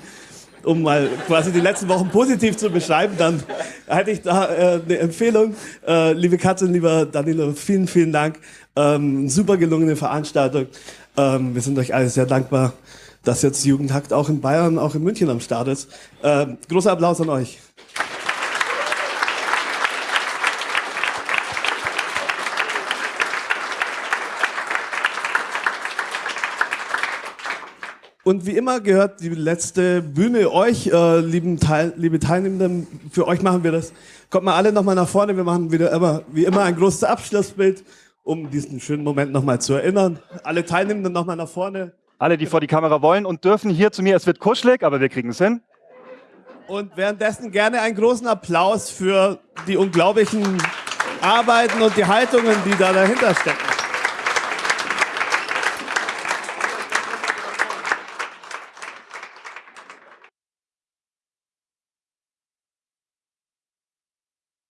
um mal quasi die letzten Wochen positiv zu beschreiben, dann hätte ich da äh, eine Empfehlung. Äh, liebe Katrin, lieber Danilo, vielen, vielen Dank. Ähm, super gelungene Veranstaltung. Ähm, wir sind euch alle sehr dankbar, dass jetzt Jugendhakt auch in Bayern, auch in München am Start ist. Ähm, großer Applaus an euch. Und wie immer gehört die letzte Bühne euch, äh, lieben Teil, liebe Teilnehmenden. Für euch machen wir das. Kommt mal alle nochmal nach vorne. Wir machen wieder immer, wie immer ein großes Abschlussbild, um diesen schönen Moment nochmal zu erinnern. Alle Teilnehmenden nochmal nach vorne.
Alle, die vor die Kamera wollen und dürfen hier zu mir. Es wird kuschelig, aber wir kriegen es hin.
Und währenddessen gerne einen großen Applaus für die unglaublichen Arbeiten und die Haltungen, die da dahinter stecken.